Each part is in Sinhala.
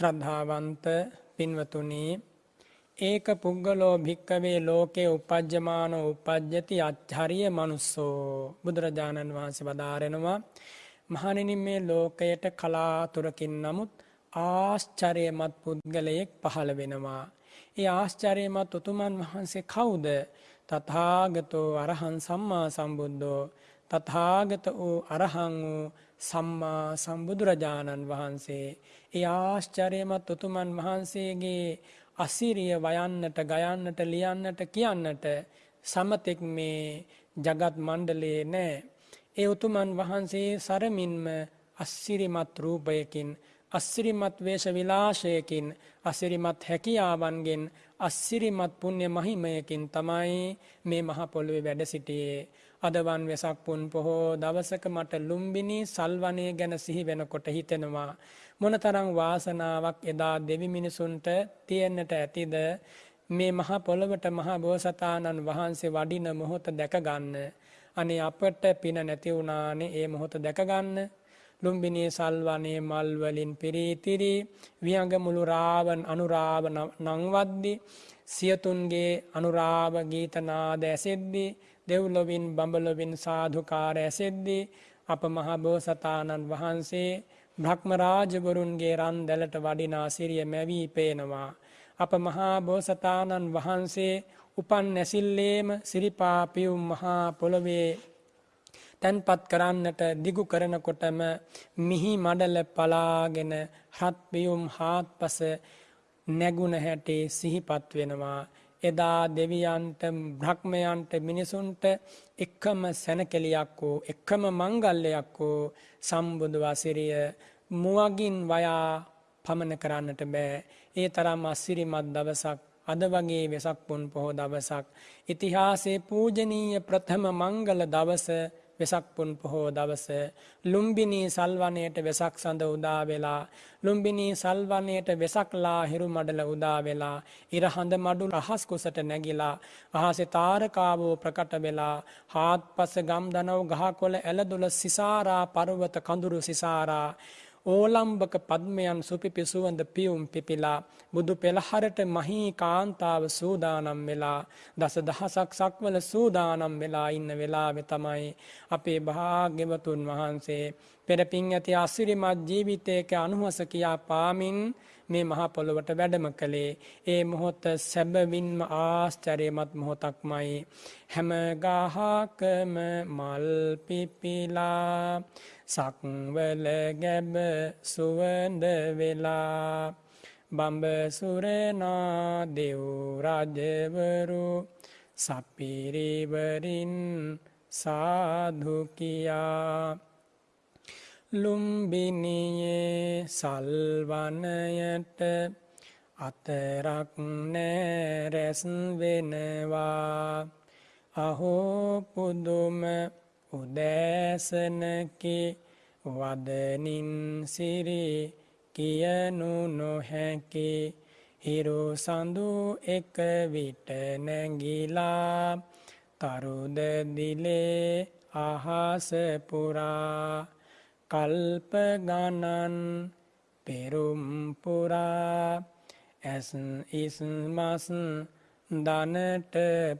ශ්‍රද්ධාවන්ත පින්වතුනි ඒක පුද්ගලෝ භික්කවේ ලෝකේ උපජ්ජමානෝ උපජ්ජති අච්චරිය මනුස්සෝ බුදුරජාණන් වහන්සේ වදාරෙනවා මහණෙනි මේ ලෝකයට කලාතුරකින් නමුත් ආශ්චර්යමත් පුද්ගලයෙක් පහළ වෙනවා. ඒ ආශ්චර්යමත් උතුමන් වහන්සේ කවුද? තථාගතෝ අරහං සම්මා සම්බුද්ධෝ තථාගත වූ අරහං වූ සම්මා සම්බුදුරජාණන් වහන්සේ ඒ ආශ්චර්යමත් උතුමන් වහන්සේගේ අසිරිය වයන්නට ගයන්නට ලියන්නට කියන්නට සමතෙක් මේ ජගත් මණ්ඩලයේ නෑ. ඒ උතුමන් වහන්සේ සරමින්ම අස්සිරිමත් රූපයකින් අස්සිරිමත් වේශ විලාශයකින් අසිරිමත් හැකියාවන්ගෙන් අස්සිරිමත් පුුණ්‍ය මහිමයකින් තමයි මේ මහ පොළොවේ වැඩ සිටියේ. අදවන් වෙසක් පුන් පොහෝ දවසක මට ලුම්බිනි සල්වනය ගැන සිහි වෙනකොට හිතෙනවා. මොනතරං වාසනාවක් එදා දෙවි මිනිසුන්ට තියෙන්නට ඇතිද මේ මහ පොළොවට මහා බෝසතාණන් වහන්සේ වඩින මොහොත දැකගන්න. අනේ අපට පින නැති වුණානේ ඒ මොහොත දැකගන්න. ලුම්බිනී සල්වනේ මල්වලින් පිරීතිරී වියඟ මුළු රාවන් අනුරාව නංවද්දි සියතුන්ගේ අනුරාව ගීතනාද ඇසෙද්දී දෙව්ලොවින් බඹලොවින් සාධුකාර ඇසෙද්දී අප මහබෝසතාණන් වහන්සේ බ්‍රහ්මරාජගුරුන්ගේ රන් දැලට වඩිනා සිරිය මැවී පේනවා. අප මහා බෝසතාණන් වහන්සේ උපන් නැසිල්ලේම සිරිපාපියුම් මහා පොළොවේ තැන්පත් කරන්නට දිගු කරනකොටම මිහි මඩල පලාගෙන හත්පියුම් හාත් පස නැගුණ හැටේ සිහිපත් වෙනවා. එදා දෙවියන්ට බ්‍රහ්මයන්ට මිනිසුන්ට එක්කම සැනකෙලියක් වූ එක්කම මංගල්ලයක් වූ සම්බුදු වසිරිය මුවගින් වයා පමණ කරන්නට බෑ. ඒ තරම් අස්සිරිමත් දවසක් අද වගේ වෙසක් පුන් පොහෝ දවසක් ඉතිහාසේ පූජනීය ප්‍රථම මංගල දවස වෙසක්පුන් පොහෝ දවස. ලුම්බිනී සල්වනයට වෙසක් සඳ උදා වෙලා. ලුම්බිනී සල්වනයට වෙසක්ලා හිරු මඩල උදා වෙලා. ඉරහඳ මඩු රහස් කුසට නැගිලා. අහසේ තාරකාවෝ ප්‍රකට වෙලා. හාත් පස ගම් දනව ගහකොළ ඇලදුල සිසාරා පර්වත කඳුරු සිසාරා. ඕලම්බක පද්මයන් සුපිපි සුවඳ පියුම් පිපිලා බුදු පෙළහරට මහී කාන්තාව සූදානම් වෙලා දස දහසක් සක්වල සූදානම් වෙලා ඉන්න වෙලාවෙ තමයි අපේ භාග්‍යවතුන් වහන්සේ පෙරපින් ඇති අසිරිමත් ජීවිතයක අනුහස කියා පාමින් මේ මහා පොළොවට වැඩම කළේ. ඒ මොහොත සැබවින්ම ආශ්චර්යමත් මොහොතක්මයි. හැම ගහකම මල් පිපිලා සක්වල ගැබ සුවඳ වෙලා. බඹසුරනා දෙව් රජවරු සපිරිවරින් සාධු කියා. ලුම්බිනියේ සල්වනයට අතරක් නෑරැස් වෙනවා. අහෝ පුදුම උදෑසනකි වදනින් සිරි කියනු නොහැකි. හිරු සඳු එක විට නැගිලා තරුද දිලේ අහස පුරා. කල්ප ගණන් පෙරුම් පුරා. ඇස් ඉස්මස් දනට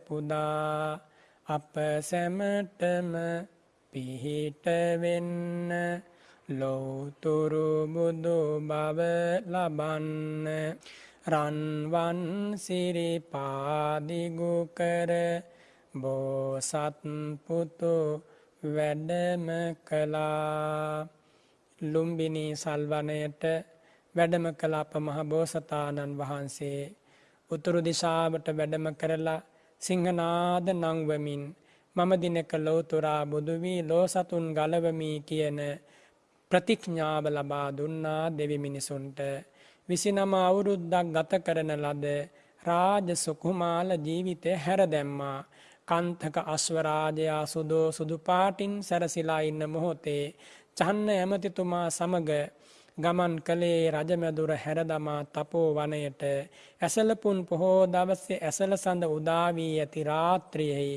පුදා. අප සැමටම පිහිටවෙන්න ලෝතුරු බුදු බව ලබන්න. රන්වන් සිරිපාදිගු කර බෝසත්පුතු වැඩම කළා. ලුම්බිනී සල්වනයට වැඩම කළ අප මහ බෝසතාණන් වහන්සේ. උතුරු දිශාවට වැඩම කරලා සිංහනාද නංවමින් මම දිනක ලෝතුරා බුදුවී ලෝ සතුන් ගලවමී කියන ප්‍රතිඥ්ඥාව ලබා දුන්නා දෙවි මිනිසුන්ට. විසිනම අවුරුද්දක් ගත කරන ලද රාජ සුකුමාල ජීවිතය හැර දැම්මා. කන්තක අශ්වරාජයා සුදෝ සුදු පාටින් සැරසිලා ඉන්න මොහොතේ චන්න ඇමතිතුමා සමග ගමන් කළේ රජමැදුර හැරදමා තපෝ වනයට. ඇසලපුන් පොහෝ දවස්සේ ඇසල සඳ උදාවී ඇති රාත්‍රියෙහි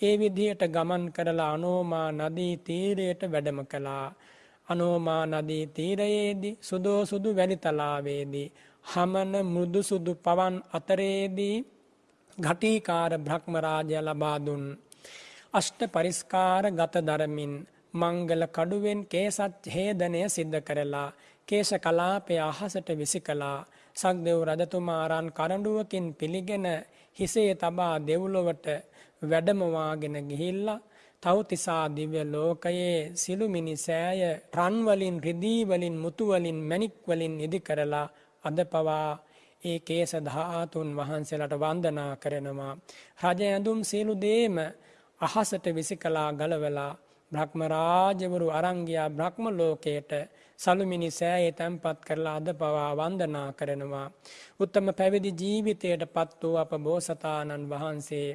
ඒ විදිහට ගමන් කරලා අනෝමා නදී තීරයට වැඩම කළා. අනෝමා නදී තීරයේදී සුදෝ සුදු වැලිතලාවේදී හමන මෘදු සුදු පවන් අතරේදී ඝටීකාර බ්‍රහ්මරාජය ලබා දුන්. අෂ්ට පරිස්කාර ගත දරමින් මංගල කඩුවෙන් කේසත් හේදනය සිද්ධ කරලා කේශ කලාපය අහසට විසි කළා. සක්දෙව් රජතුමාරන් කරඩුවකින් පිළිගෙන හිසේ තබා දෙව්ලොවට වැඩමවාගෙන ගිහිල්ලා තවතිසා දිව්‍ය ලෝකයේ සිළුමිනි සෑය රන්වලින් රිදීවලින් මුතුවලින් මැණික්වලින් ඉදි කරලා අද පවා ඒ කේස ධාතුන් වහන්සේලාට වන්දනා කරනවා. රජ ඇඳුම් සියලු දේම අහසට විසිකලා ගලවලා බ්‍රහ්ම රාජවරු අරංගියා බ්‍රහ්ම ලෝකයට සලුමිනි සෑයේ තැන්පත් කරලා අද පවා වන්දනා කරනවා. උත්තම පැවිදි ජීවිතයට පත් වූ අප බෝසතාණන් වහන්සේ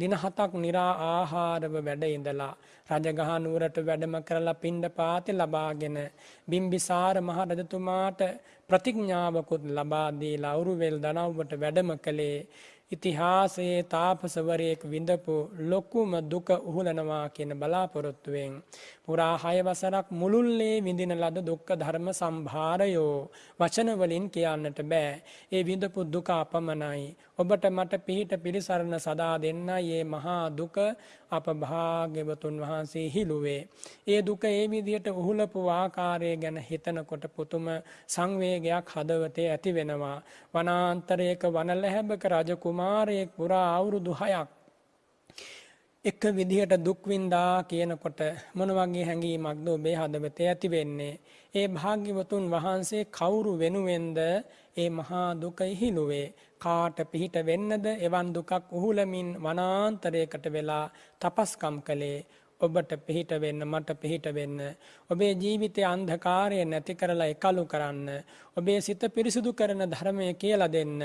දින හතක් නිරා ආහාරව වැඩ ඉඳලා රජගහනුවරට වැඩම කරලා පින්ඩ පාති ලබාගෙන බිම්බිසාර මහරජතුමාට ප්‍රතිඥාවකුත් ලබා දීලා අවුරුවෙල් දනව්වට වැඩම කළේ ඉතිහාසයේ තාපසවරයෙක් විඳපු ලොකුම දුක උහුලනවා කියන බලාපොරොත්තුවෙන් පුරා හය වසරක් මුළුල්ලේ විඳින ලද දුක්ඛ ධර්ම සම්භාරයෝ වචන වලින් කියන්නට බෑ. ඒ විඳපු දුක අපමණයි. ඔබට මට පිහිට පිළිසරණ සදා දෙන්නයි මේ මහා දුක අප භාග්‍යවතුන් වහන්සේ හිළුවේ. ඒ දුක ඒ විදිහට උහුලපු ආකාරය ගැන හිතනකොට පුතුම සංවේගයක් හදවතේ ඇති වෙනවා. වනාන්තරයක වනලැහැබක රජ කුමාරයෙක් පුරා අවුරුදු 6ක් එක විදිහට දුක්වින්දා කියනකොට මොන වගේ හැඟීමක්ද ඔබේ හදවතේ ඇති වෙන්නේ. ඒ භාග්‍යවතුන් වහන්සේ කවුරු වෙනුවෙන්ද ඒ මහා දුක ඉහිලුවේ. කාට පිහිට වෙන්නද එවන් දුකක් උහුලමින් වනාන්තරයකට වෙලා තපස්කම් කළේ. ඔබට පිහිට වෙන්න මට පිහිට වෙන්න. ඔබේ ජීවිතය අන්ධකාරය නැති කරලා එකලු කරන්න. ඔබේ සිත පිරිසිදු කරන ධර්මය කියලා දෙන්න.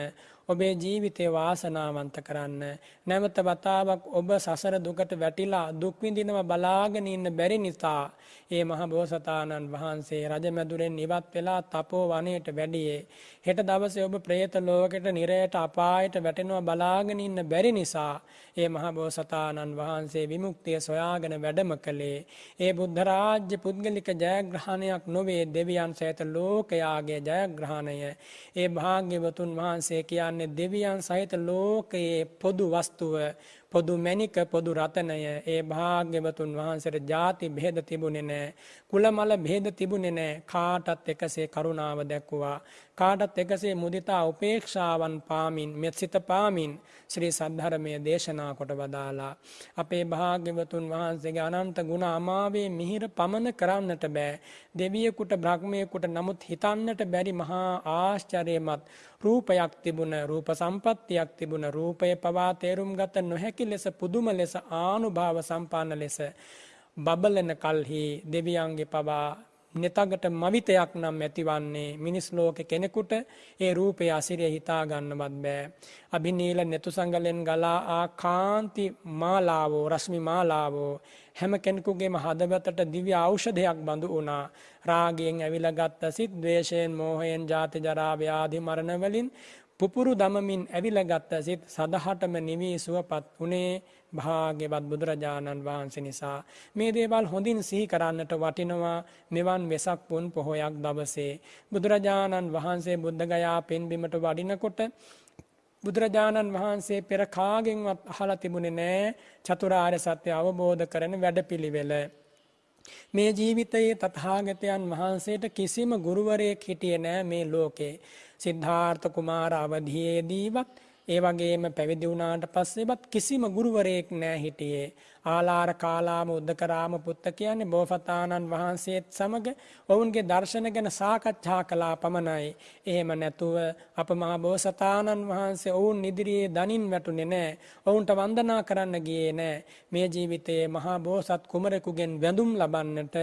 ඔබේ ජීවිතය වාසනාවන්ත කරන්න. නැවත වතාවක් ඔබ සසර දුකට වැටිලා දුක්විඳිනව බලාගෙන ඉන්න බැරි නිසා ඒ මහ බෝසතාණන් වහන්සේ රජමැදුරෙන් ඉවත් වෙලා තපෝ වනයට වැඩියේ. හෙට දවසේ ඔබ ප්‍රේත ලෝකෙට නිරයට අපායට වැටෙනවා බලාගෙන ඉන්න බැරි නිසා ඒ මහ බෝසතාණන් වහන්සේ විමුක්තිය සොයාගෙන වැඩම කළේ. ඒ බුද්ධ රාජ්‍ය පුද්ගලික ජයග්‍රහණයක් නොවේ දෙවියන් සහිත ලෝකයාගේ ජයග්‍රහණය. ඒ භාග්‍යවතුන් වහන්සේ කියන්නේ දෙවියන් සහිත ලෝකයේ පොදු වස්තුව පොදු මැණික පොදු රතනය ඒ භාග්‍යවතුන් වහන්සේට ಜಾති බෙහෙද තිබුණේ නැහැ. කුලමල බෙහෙද තිබුණේ නැහැ. කාටත් එකසේ කරුණාව දැක්වුවා. කාටත් එකසේ මුදිතා උපේක්ෂාවන් පාමින් මෙත්සිත පාමින් ශ්‍රී සද්ධර්මය දේශනා කොට වදාලා. අපේ භාග්‍යවතුන් වහන්සේගේ අනන්ත ගුණ අමාවේ මිහිර පමන කරන්නට බෑ. දෙවියෙකුට බ්‍රහ්මයෙකුට නමුත් හිතන්නට බැරි මහා ආශ්චර්යමත් රූපයක් තිබුණ රූප සම්පත්තියක් තිබුණ රූපය පවා තේරුම් ගත නොහැකි ලෙස පුදුම ලෙස ආනුභාව සම්පන්න ලෙස බබලන කල්හි දෙවියන්ගේ පවා නෙතගට මවිතයක් නම් ඇතිවන්නේ මිනිස් ලෝක කෙනෙකුට ඒ රූපය අසිරිය හිතා ගන්නවත් බෑ. අභිනීල නෙතු සංගලෙන් ගලා ආ කාන්ති මාලාවෝ රශ්මි මාලාවෝ හැම කෙනෙකුගේම හදවතට දිව්‍ය ඖෂධයක් බඳු වුණා. රාගයෙන් ඇවිලා ගත්ත සිත්, ද්වේෂයෙන්, මෝහයෙන්, ජාති ජරා ව්‍යාධි මරණ වලින් පුපුරු දමමින් ඇවිලා ගත්ත සිත් සදහටම නිවී සුවපත් වුණේ භාග්‍යවත් බුදුරජාණන් වහන්සේ නිසා මේ දේවල් හොඳින් සිහි කරන්නට වටිනවා. මෙවන් වෙසක් පුන් පොහොයක් දවසේ බුදුරජාණන් වහන්සේ බුද්ධගයා පෙන්බිමට වඩිනකොට බුදුරජාණන් වහන්සේ පෙර කාගෙන්වත් අහලා තිබුණේ නෑ. චතුරාර්ය සත්‍ය අවබෝධ කරන වැඩපිළිවෙල. මේ ජීවිතයේ තථාගතයන් වහන්සේට කිසිම ගුරුවරයෙක් හිටියේ නෑ මේ ලෝකේ. සිද්ධාර්ථ කුමාර අවධියේදීවත් ඒ වගේම පැවිදි වුණාට පස්සේවත් කිසිම ගුරුවරයෙක් නෑ හිටියේ. ආලාර කාලාම උද්දකරාම පුත්ත කියන්නේ බෝසතාණන් වහන්සේත් සමග ඔවුන්ගේ දර්ශන ගැන සාකච්ඡා කළා පමණයි. එහෙම නැතුව අප මහා බෝසතාණන් වහන්සේ ඔවුන් ඉදිරියේ දනින් වැටුනේ නෑ. ඔවුන්ට වන්දනා කරන්න ගියේ නෑ. මේ ජීවිතයේ මහා බෝසත් කුමරෙකුගෙන් වැඳුම් ලබන්නට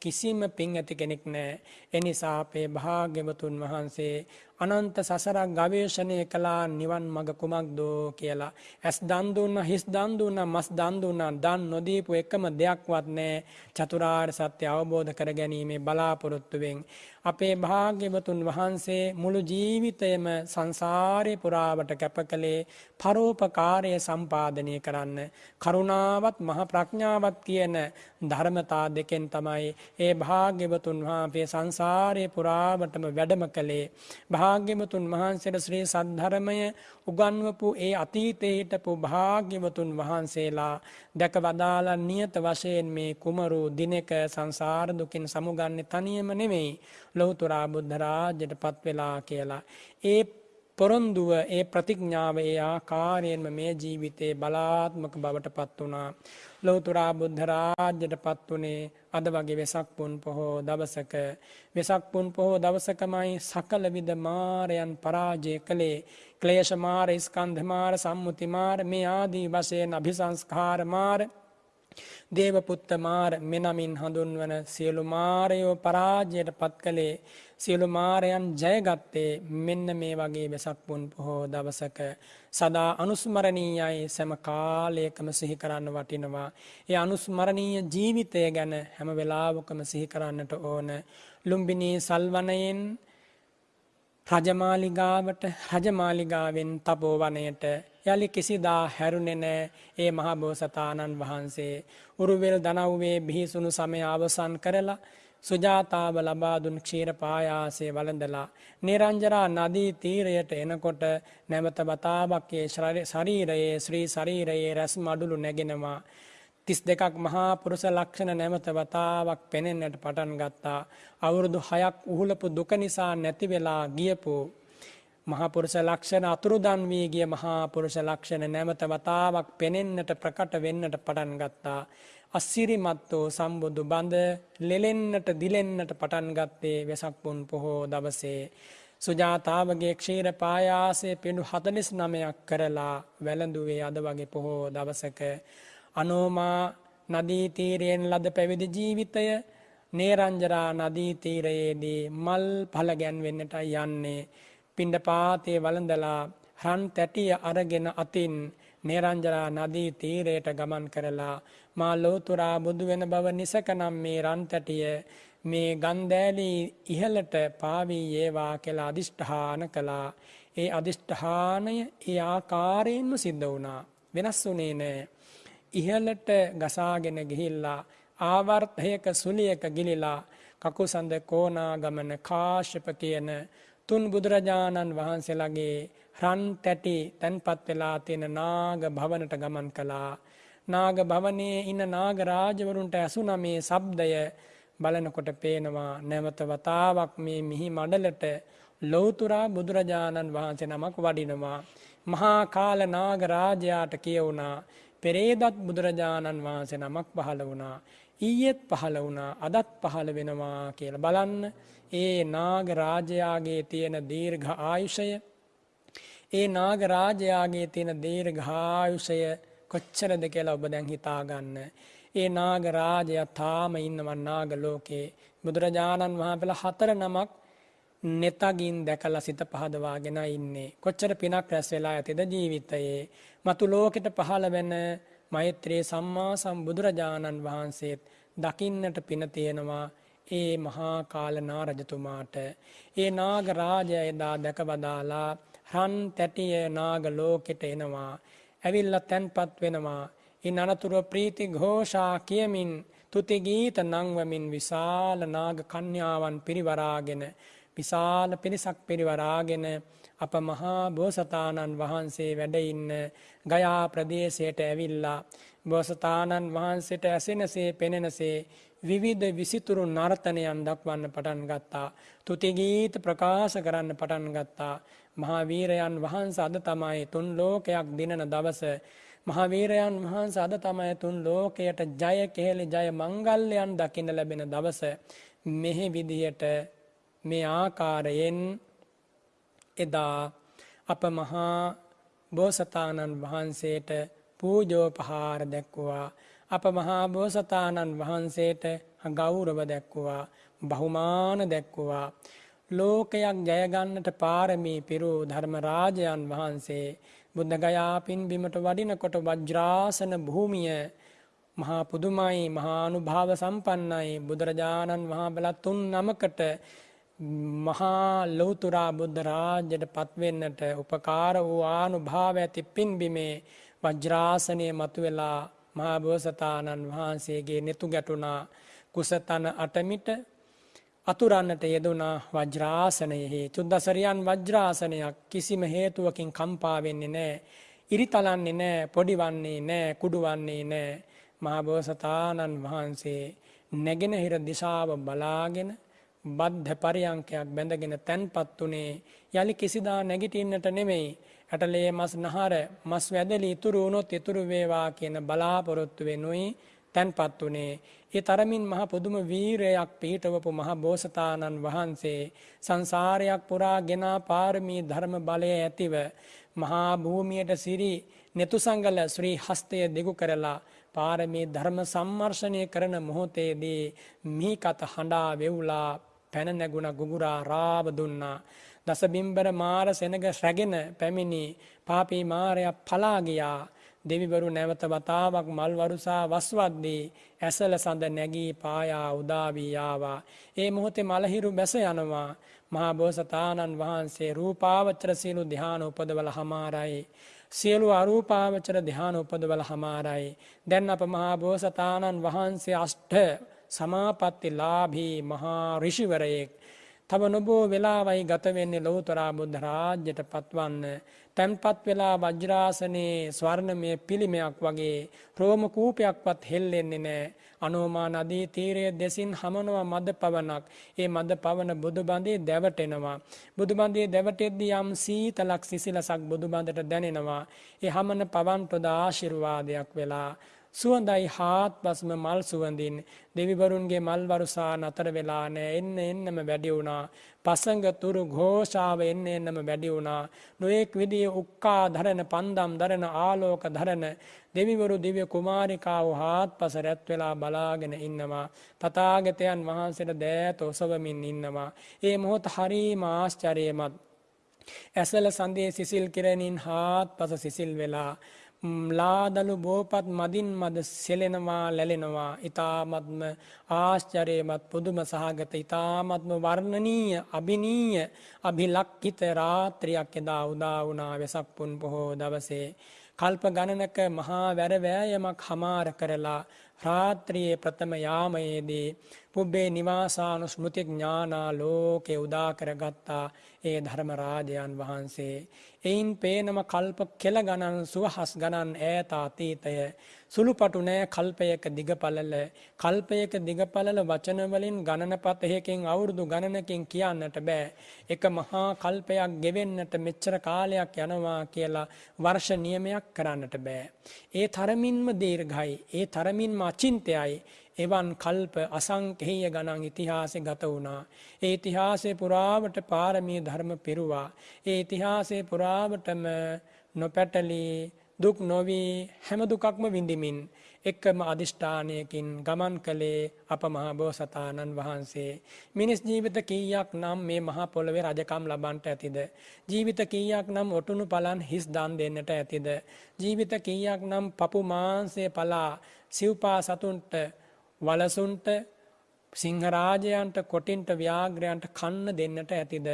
කිසිම පින් ඇති කෙනෙක් නෑ. එනිසා අපේ භාග්‍යවතුන් වහන්සේ අනන්ත සසරක් ගවේෂණය කළා නිවන් මඟ කුමක්දෝ කියලා. ඇස් දන් දුන්නා, හිස් දන් දුන්නා, මස් දන් දුන්නා, දන් නොදීපු එකම දෙයක්වත් නැහැ. චතුරාර්ය සත්‍ය අවබෝධ කර ගැනීමේ බලාපොරොත්තුවෙන් අපේ භාග්‍යවතුන් වහන්සේ මුළු ජීවිතයම සංසාරේ පුරාවට කැප කළේ පරෝපකාරය සම්පාදනය කරන්න. කරුණාවත් මහ ප්‍රඥාවත් කියන ධර්මතා දෙකෙන් තමයි ඒ භාග්‍යවතුන් වහන්සේ සංසාරයේ පුරාවටම වැඩම කළේ භාග්‍යවතුන් වහන්සේට ශ්‍රී සද්ධර්මය උගන්වපු ඒ අතීතයේ හිටපු භාග්‍යවතුන් වහන්සේලා දැක වදාලා නියත වශයෙන් මේ කුමරු දිනක සංසාර දුකින් සමුගන්නේ තනියම නෙමෙයි ලෞතර බුද්ධ රාජ්‍යයට පත් වෙලා කියලා. ඒ පොරොන්දුව ඒ ප්‍රතිඥාව ඒ ආකාරයෙන්ම මේ ජීවිතේ බලාත්මක බවට පත් වුණා. ලෞතුරා බුද්ධ රාජ්‍යයට පත් වුණේ අද වගේ වෙසක් පුන් පොහෝ දවසක. වෙසක් පුන් පොහෝ දවසකමයි සකල විද මාරයන් පරාජය කළේ. ක්ලේශ මාර ස්කන්ධ මාර සම්මුති මාර මේ ආදී වශයෙන් අභිසංස්කාර මාර දේවපුත්ත මාර මෙනමින් හඳුන්වන සියලු මාරයෝ පරාජයට පත් කළේ සියලු මාරයන් ජයගත්තේ මෙන්න මේ වගේ වෙසක් පුන් පොහෝ දවසක සදා අනුස්මරණීයයි සෑම කාලයකම සිහි කරන්න වටිනවා. ඒ අනුස්මරණීය ජීවිතය ගැන හැම වෙලාවකම සිහි කරන්නට ඕන. ලුම්බිනී සල්වනයෙන් රජමාලිගාවට රජමාලිගාවෙන් තපෝවනයට යළි කිසිදා හැරුණෙ නෑ. ඒ මහබෝසතාණන් වහන්සේ උරුවෙල් දනව්වේ බිහිසුණු සමය අවසන් කරලා සුජාතාව ලබාදුන් ක්ෂීර පායාසේ වළඳලා නිරංජරා නදී තීරයට එනකොට නැවත වතාවක්යේ ශරීරයේ ශ්‍රී ශරීරයේ රැස් මඩුළු නැගෙනවා. තිස් දෙකක් මහා පුරුෂ ලක්ෂණ නැමත වතාවක් පෙනෙන්නට පටන් ගත්තා. අවුරුදු හයක් උහුලපු දුක නිසා නැතිවෙලා ගියපු මහපුරුෂ ලක්ෂණ අතුරුදන් වී ගිය මහා පුරුෂ ලක්ෂණ නැමත වතාවක් පෙනෙන්නට ප්‍රකට වෙන්නට පටන් ගත්තා. අස්සිරිමත්වෝ සම්බුදු බඳ ලෙලෙන්නට දිලෙන්නට පටන් ගත්තේ වෙසක් පුන් පොහෝ දවසේ. සුජාතාවගේ ක්ෂීර පායාසය පිඩු හතලිස් නමයක් කරලා වැළඳුවේ අද වගේ පොහෝ දවසක. අනෝමා නදීතීරයෙන් ලද පැවිදි ජීවිතය නේරංජරා නදීතීරයේදී මල් පලගැන්වෙන්නට යන්නේ. පිණ්ඩ පාතය වළඳලා රන් තැටිය අරගෙන අතින් නේරංජරා නදී තීරයට ගමන් කරලා මා ලෝතුරා බුදු වෙන බව නිසකනම් මේ රන් තැටිය මේ ගන්දෑලී ඉහළට පාවී ඒවා කියලා අධිෂ්ඨාන කළා. ඒ අධිෂ්ඨානය ඒ ආකාරයෙන්ම සිද්ධ වුණා. වෙනස් වුණේ නෑ. ඉහළට ගසාගෙන ගිහිල්ලා ආවර්තයක සුලියක ගිලිලා කකුසඳ කෝනා ගමන කාශ්‍යප කියන තුන් බුදුරජාණන් වහන්සේලාගේ රන් තැටි තැන්පත් වෙලා තියෙන නාග භවනට ගමන් කළා. නාග භවනයේ ඉන්න නාග රාජවරුන්ට ඇසුණ මේ ශබ්දය බලනකොට පේනවා නැවත වතාවක් මේ මිහි මඩලට ලෞතුරා බුදුරජාණන් වහන්සේ නමක් වඩිනවා. මහා කාල නාග රාජයාට කියවුණා පෙරේදත් බුදුරජාණන් වහන්සේ නමක් පහළ වුණා. ඊයේත් පහළ වුණා අදත් පහළ වෙනවා කියලා බලන්න ඒ නාග රාජයාගේ තියෙන දීර්ඝ ආයුෂය ඒ නාග රාජයාගේ තියෙන දීර්ඝායුෂය කොච්චරද කියලා ඔබ දැන් හිතාගන්න. ඒ නාග රාජයා තාම ඉන්නවන් නාග ලෝකේ බුදුරජාණන් වහන්සේලා හතර නමක් නෙතගින් දැකලා සිත පහදවාගෙන ඉන්නේ. කොච්චර පිනක් රැස් වෙලා ඇතිද ජීවිතයේ. මතු ලෝකෙට පහළ වෙන මෛත්‍රී සම්මා සම්බුදුරජාණන් වහන්සේත් දකින්නට පින තියෙනවා ඒ මහා කාල නාරජතුමාට. ඒ නාග රාජය එදා දැකවදාලා රන් තැටිය නාග ලෝකෙට එනවා. ඇවිල්ල තැන්පත් වෙනවා. ඉන් අනතුරුව ප්‍රීති ഘോഷා කියමින් තුතිගීත නංවමින් විශාල නාග කන්‍යාවන් පිරිවරාගෙන විශාල පිරිසක් පිරිවරාගෙන අප මහා බෝසතාණන් වහන්සේ වැඩඉන්න ගයා ප්‍රදේශයට ඇවිල්ලා බෝසතාණන් වහන්සේට ඇසෙනසේ පෙනෙනසේ විවිධ විසිතුරු නර්තනයන් දක්වන්න පටන් ගත්තා. තුතිගීත ප්‍රකාශ කරන්න පටන් ගත්තා. මහාවීරයන් වහන්ස අද තමයි තුන් ලෝකයක් දිනන දවස. මහාවීරයන් වහන්ස අද තමයි තුන් ලෝකයට ජය කෙහෙලි ජය මංගල්‍යයන් දකින්න ලැබෙන දවස. මෙහි විදියට මේ ආකාරයෙන් එදා අප මහා බෝසතාණන් වහන්සේට පූජෝපහාර දැක්වුවා. අප මහා බෝසතාණන් වහන්සේට ගෞරව දැක්වුවා. බහුමාන දැක්වුවා. ලෝකයක් ජයගන්නට පාරමී පිරු ධර්මරාජයන් වහන්සේ බුද්ධ ගයාපින් බිමට වඩිනකොට වජ්‍රාසන භූමිය මහා පුදුමයි මහානු භාව සම්පන්නයි බුදුරජාණන් වහා බලත් තුන් නමකට මහා ලෞතුරා බුද්ධ රාජ්‍යයට පත්වෙන්නට උපකාර වූ ආනු භාව ඇති පින්බිමේ වජ්‍රාසනය මතුවෙලා මහා බෝසතාණන් වහන්සේගේ නෙතු ගැටුණා කුසතන අටමිට අතුරන්නට යෙදුනා වජ්‍රාසනයෙහි චුද්දසරියන් වජ්‍රාසනයක් කිසිම හේතුවකින් කම්පා වෙන්නේ නැහැ. ඉරිතලන්නේ නැහැ, පොඩිවන්නේ නැහැ, කුඩුවන්නේ නැහැ. මහබෝසතාණන් වහන්සේ නැගෙනහිර දිශාව බලාගෙන බද්ධ පරියංකයක් බැඳගෙන තැන්පත් උනේ. යලි කිසිදා නැගිටින්නට නෙමෙයි. ඇටලේ මස් නහර මස් වැදලි ඉතුරු වුණොත් ඉතුරු වේවා කියන බලාපොරොත්තු වෙනුයි තැන්පත් උනේ. ඒ තරමින් මහ පුදුම වීරයක් පිහිටවපු මහ බෝසතාණන් වහන්සේ සංසාරයක් පුරා ගෙනා පාරමී ධර්ම බලය ඇතිව මහා භූමියට සිරි netusangala ශ්‍රී හස්තය දෙගු කරලා පාරමී ධර්ම සම්මර්ෂණය කරන මොහොතේදී මිහිකත හඬා වෙවුලා පැන නැගුණ ගුගුරා රාව දුන්නා. දසබිම්බර මාර සෙනග රැගෙන පැමිණි පාපී මාරයා පලා ගියා. දෙවිවරු නැවත වතාවක් මල් වරුසා වස්වද්දී ඇසල සඳ නැගී පායා උදා වී ආවා. ඒ මොහොතේ මලහිරු බැස යනවා. මහා බෝසතාණන් වහන්සේ රූපාවචර සීලු ධ්‍යාන උපදවල හමාරයි. සියලු අරූපාවචර ධ්‍යාන උපදවල හමාරයි. දැන් අප මහා බෝසතාණන් වහන්සේ අෂ්ඨ සමාපatti ලාභී මහා ඍෂිවරයෙක්. තව නොබෝ වෙලාවයි ගත වෙන්නේ ලෞතරා බුද්ධ රාජ්‍යයට පත්වන්න. තැන්පත් වෙලා වජ්‍රාසනයේ ස්වර්ණමය පිළිමයක් වගේ රෝම කූපයක්වත් හෙල්ලෙන්නේ නැහැ අනෝමා නදී තීරයේ දෙසින් හමනවා මද පවනක් ඒ මද පවන බුදුබඳේ දැවටෙනවා. බුදුබඳේ දැවටෙද්දී යම් සීතලක් සිසිලසක් බුදුබඳට දැනෙනවා. ඒ හමන පවන් පොද ආශිර්වාදයක් වෙලා සුවඳයි හාත්පස්ම මල් සුවඳින්. දෙවිවරුන්ගේ මල් වරුසා නතර වෙලා නෑ. එන්න එන්නම වැඩි වුණා. පසඟ තුරු ഘോഷාව එන්න එන්නම වැඩි වුණා. නොඑක් විදිහේ උක්කා ධරන පන්දම් ධරන ආලෝක ධරන දෙවිවරු දිව්‍ය කුමාරිකාව හාත්පස රැත් වෙලා බලාගෙන ඉන්නවා. තථාගතයන් වහන්සේට දෑත ඔසවමින් ඉන්නවා. ඒ මොහොත හරීම ආශ්චර්යමත්. ඇසල සඳේ සිසිල් කිරණින් හාත්පස සිසිල් වෙලා ලාදලු බෝපත් මදින් මද සෙලෙනවා ලැලෙනවා. ඉතාමත්ම ආශ්චර්යමත් පුදුම සහගත ඉතාමත්ම වර්ණනීය අභිනීය අභිලක්කිත රාත්‍රියක් එදා උදා වුණා වෙසක් පුන් පොහෝ දවසේ. කල්ප ගණනක මහා වැරවෑයමක් හමාර කරලා රාත්‍රියේ ප්‍රථම යාමයේදී පුබ්බේ නිවාසානු ස්මෘති ඥානා ලෝකේ උදා කරගත්තා ඒ ධර්ම රාජයන් වහන්සේ. එයින් පේනම කල්ප කෙල ගණන් සුවහස් ගණන් ඈත අතීතය සුළුපටු නෑ කල්පයක දිගපළල. කල්පයක දිගපළල වචන වලින් ගණනපත එකකින් අවුරුදු ගණනකින් කියන්නට බෑ. එක මහා කල්පයක් ගෙවෙන්නට මෙච්චර කාලයක් යනවා කියලා වර්ෂ නියමයක් කරන්නට බෑ. ඒ තරමින්ම දීර්ඝයි. ඒ තරමින්ම අචින්තයයි. එවන් කල්ප අසංකේය ගණන් ඉතිහාසෙ ගත වුණා. ඒ ඉතිහාසය පුරාවට පාරමී ධර්ම පිරුවා. ඒ ඉතිහාසය පුරාවටම නොපැටලී දුක් නොවී හැම දුකක්ම විඳිමින් එක්කම අධිෂ්ඨානයකින් ගමන් කළේ අප මහා බෝසතාණන් වහන්සේ. මිනිස් ජීවිත කීයක් නම් මේ මහා පොළොවේ රජකම් ලබන්ට ඇතිද. ජීවිත කීයක් නම් ඔටුනු පලන් හිස් දන් දෙන්නට ඇතිද. ජීවිත කීයක් නම් පපු මාන්සේ පලා සිව්පා සතුන්ට වලසුන්ට සිංහරාජයන්ට කොටින්ට ව්‍යාග්‍රයන්ට කන්න දෙන්නට ඇතිද.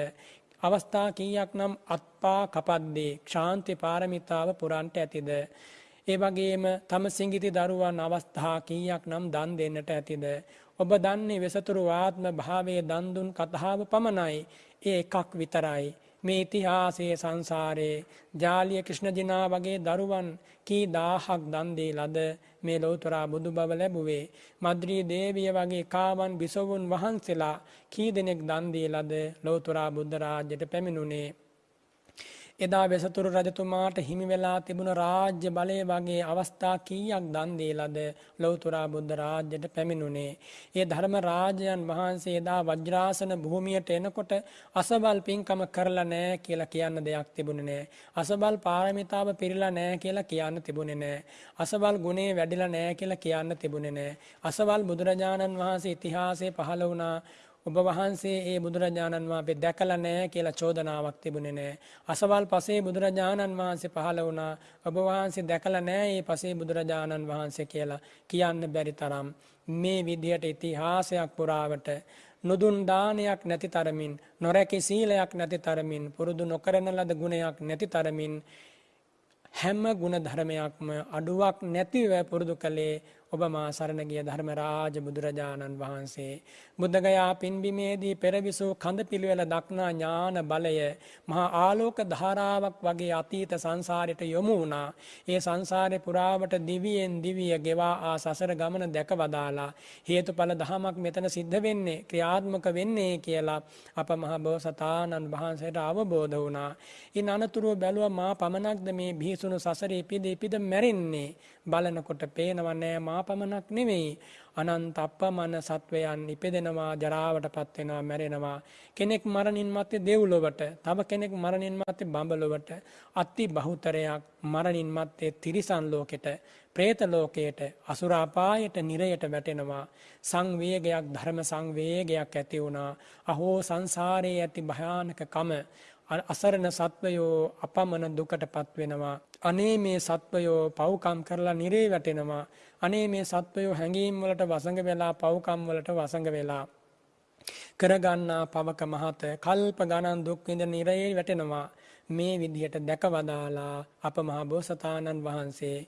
අවස්ථා කීයක් නම් අත්පා කපද්දේ ක්ෂාන්ති පාරමිතාව පුරන්ට ඇතිද. ඒ වගේම තම සිංගිති දරුවන් අවස්ථා කීයක් නම් දන් දෙන්නට ඇතිද. ඔබ දන්නේ වෙසතුරු ආත්ම භාවය දන්දුන් කතාව පමණයි ඒ එකක් විතරයි. මේ ඉතිහාසයේ සංසාරයේ ජාලිය ක්‍රිෂ්ණජිනා වගේ දරුවන් කී දාහක් දන් දී ලද මේ ලෞතරා බුදු බව ලැබුවේ. මද්‍රී දේවිය වගේ කාවන් බිසවුන් වහන්සේලා කී දෙනෙක් දන් දී ලද ලෞතරා බුද්ධ රාජ්‍යයට පැමිණුනේ එදා වෙසතුරු රජතුමාට හිමි වෙලා තිබුණ රාජ්‍ය බලය වගේ අවස්ථා කීයක් දන් දීලාද ලෞතුරා බුද්ධ රාජ්‍යයට පැමිණුනේ. ඒ ධර්ම රාජයන් වහන්සේ එදා වජ්‍රාසන භූමියට එනකොට අසබල් පින්කම කරලා නැහැ කියලා කියන්න දෙයක් තිබුණේ නැහැ. අසබල් පාරමිතාව පිරීලා නැහැ කියලා කියන්න තිබුණේ නැහැ. අසබල් ගුණේ වැඩිලා නැහැ කියලා කියන්න තිබුණේ නැහැ. අසබල් බුදුරජාණන් වහන්සේ ඉතිහාසයේ පහළ වුණා ඔබ වහන්සේ ඒ බුදුරජාණන් වහන්සේ දැකලා නැහැ කියලා චෝදනාවක් තිබුණේ නැහැ. අසවල් පසේ බුදුරජාණන් වහන්සේ පහළ වුණා. ඔබ වහන්සේ දැකලා නැහැ මේ පසේ බුදුරජාණන් වහන්සේ කියලා කියන්න බැරි තරම් මේ විදිහට ඉතිහාසයක් පුරාවට නුදුන් දානයක් නැති තරමින් නොරැකි සීලයක් නැති තරමින් පුරුදු නොකරන ලද ගුණයක් නැති තරමින් හැම ගුණ ධර්මයක්ම අඩුවක් නැතිව පුරුදු කළේ ඔබ මා සරණ ගිය ධර්මරාජ බුදුරජාණන් වහන්සේ. බුද්ධගයා පින්බිමේදී පෙරවිසූ කඳ පිළිවෙල දක්නා ඥාන බලය මහා ආලෝක ධාරාවක් වගේ අතීත සංසාරයට යොමු වුණා. ඒ සංසාරේ පුරාවට දිවියෙන් දිවිය ගෙවා ආ සසර ගමන දැක වදාලා හේතුඵල දහමක් මෙතන සිද්ධ වෙන්නේ ක්‍රියාත්මක වෙන්නේ කියලා අප මහ බෝසතාණන් වහන්සේට අවබෝධ වුණා. ඉන් අනතුරුව බැලුවා මා පමණක්ද මේ බිහිසුණු සසරේ ඉපිද ඉපිද මැරෙන්නේ බලනකොට පේනව නෑ මා පමණක් නෙවෙයි අනන්ත අපමණ සත්වයන් ඉපදෙනවා ජරාවට පත් වෙනවා මැරෙනවා. කෙනෙක් මරණින් මත්තේ දෙව්ලොවට තව කෙනෙක් මරණින් මත්තේ බඹලොවට අති බහුතරයක් මරණින් මත්තේ තිරිසන් ලෝකෙට പ്രേත ලෝකයට අසුර අපායට නිරයට වැටෙනවා. සංවේගයක් ධර්ම සංවේගයක් ඇති වුණා. අහෝ සංසාරයේ ඇති භයානකකම. අසරණ සත්වයෝ අපමණ දුකට පත්වෙනවා. අනේ මේ සත්වයෝ පව්කම් කරලා නිරේ වැටෙනවා. අනේ මේ සත්වයෝ හැඟීම් වලට වසඟ වෙලා පව්කම් වලට වසඟ වෙලා. කරගන්නා පවක මහත කල්ප ගණන් දුක් විඳ නිරේ වැටෙනවා. මේ විදිහට දැකවදාලා අප මහා බෝසතාණන් වහන්සේ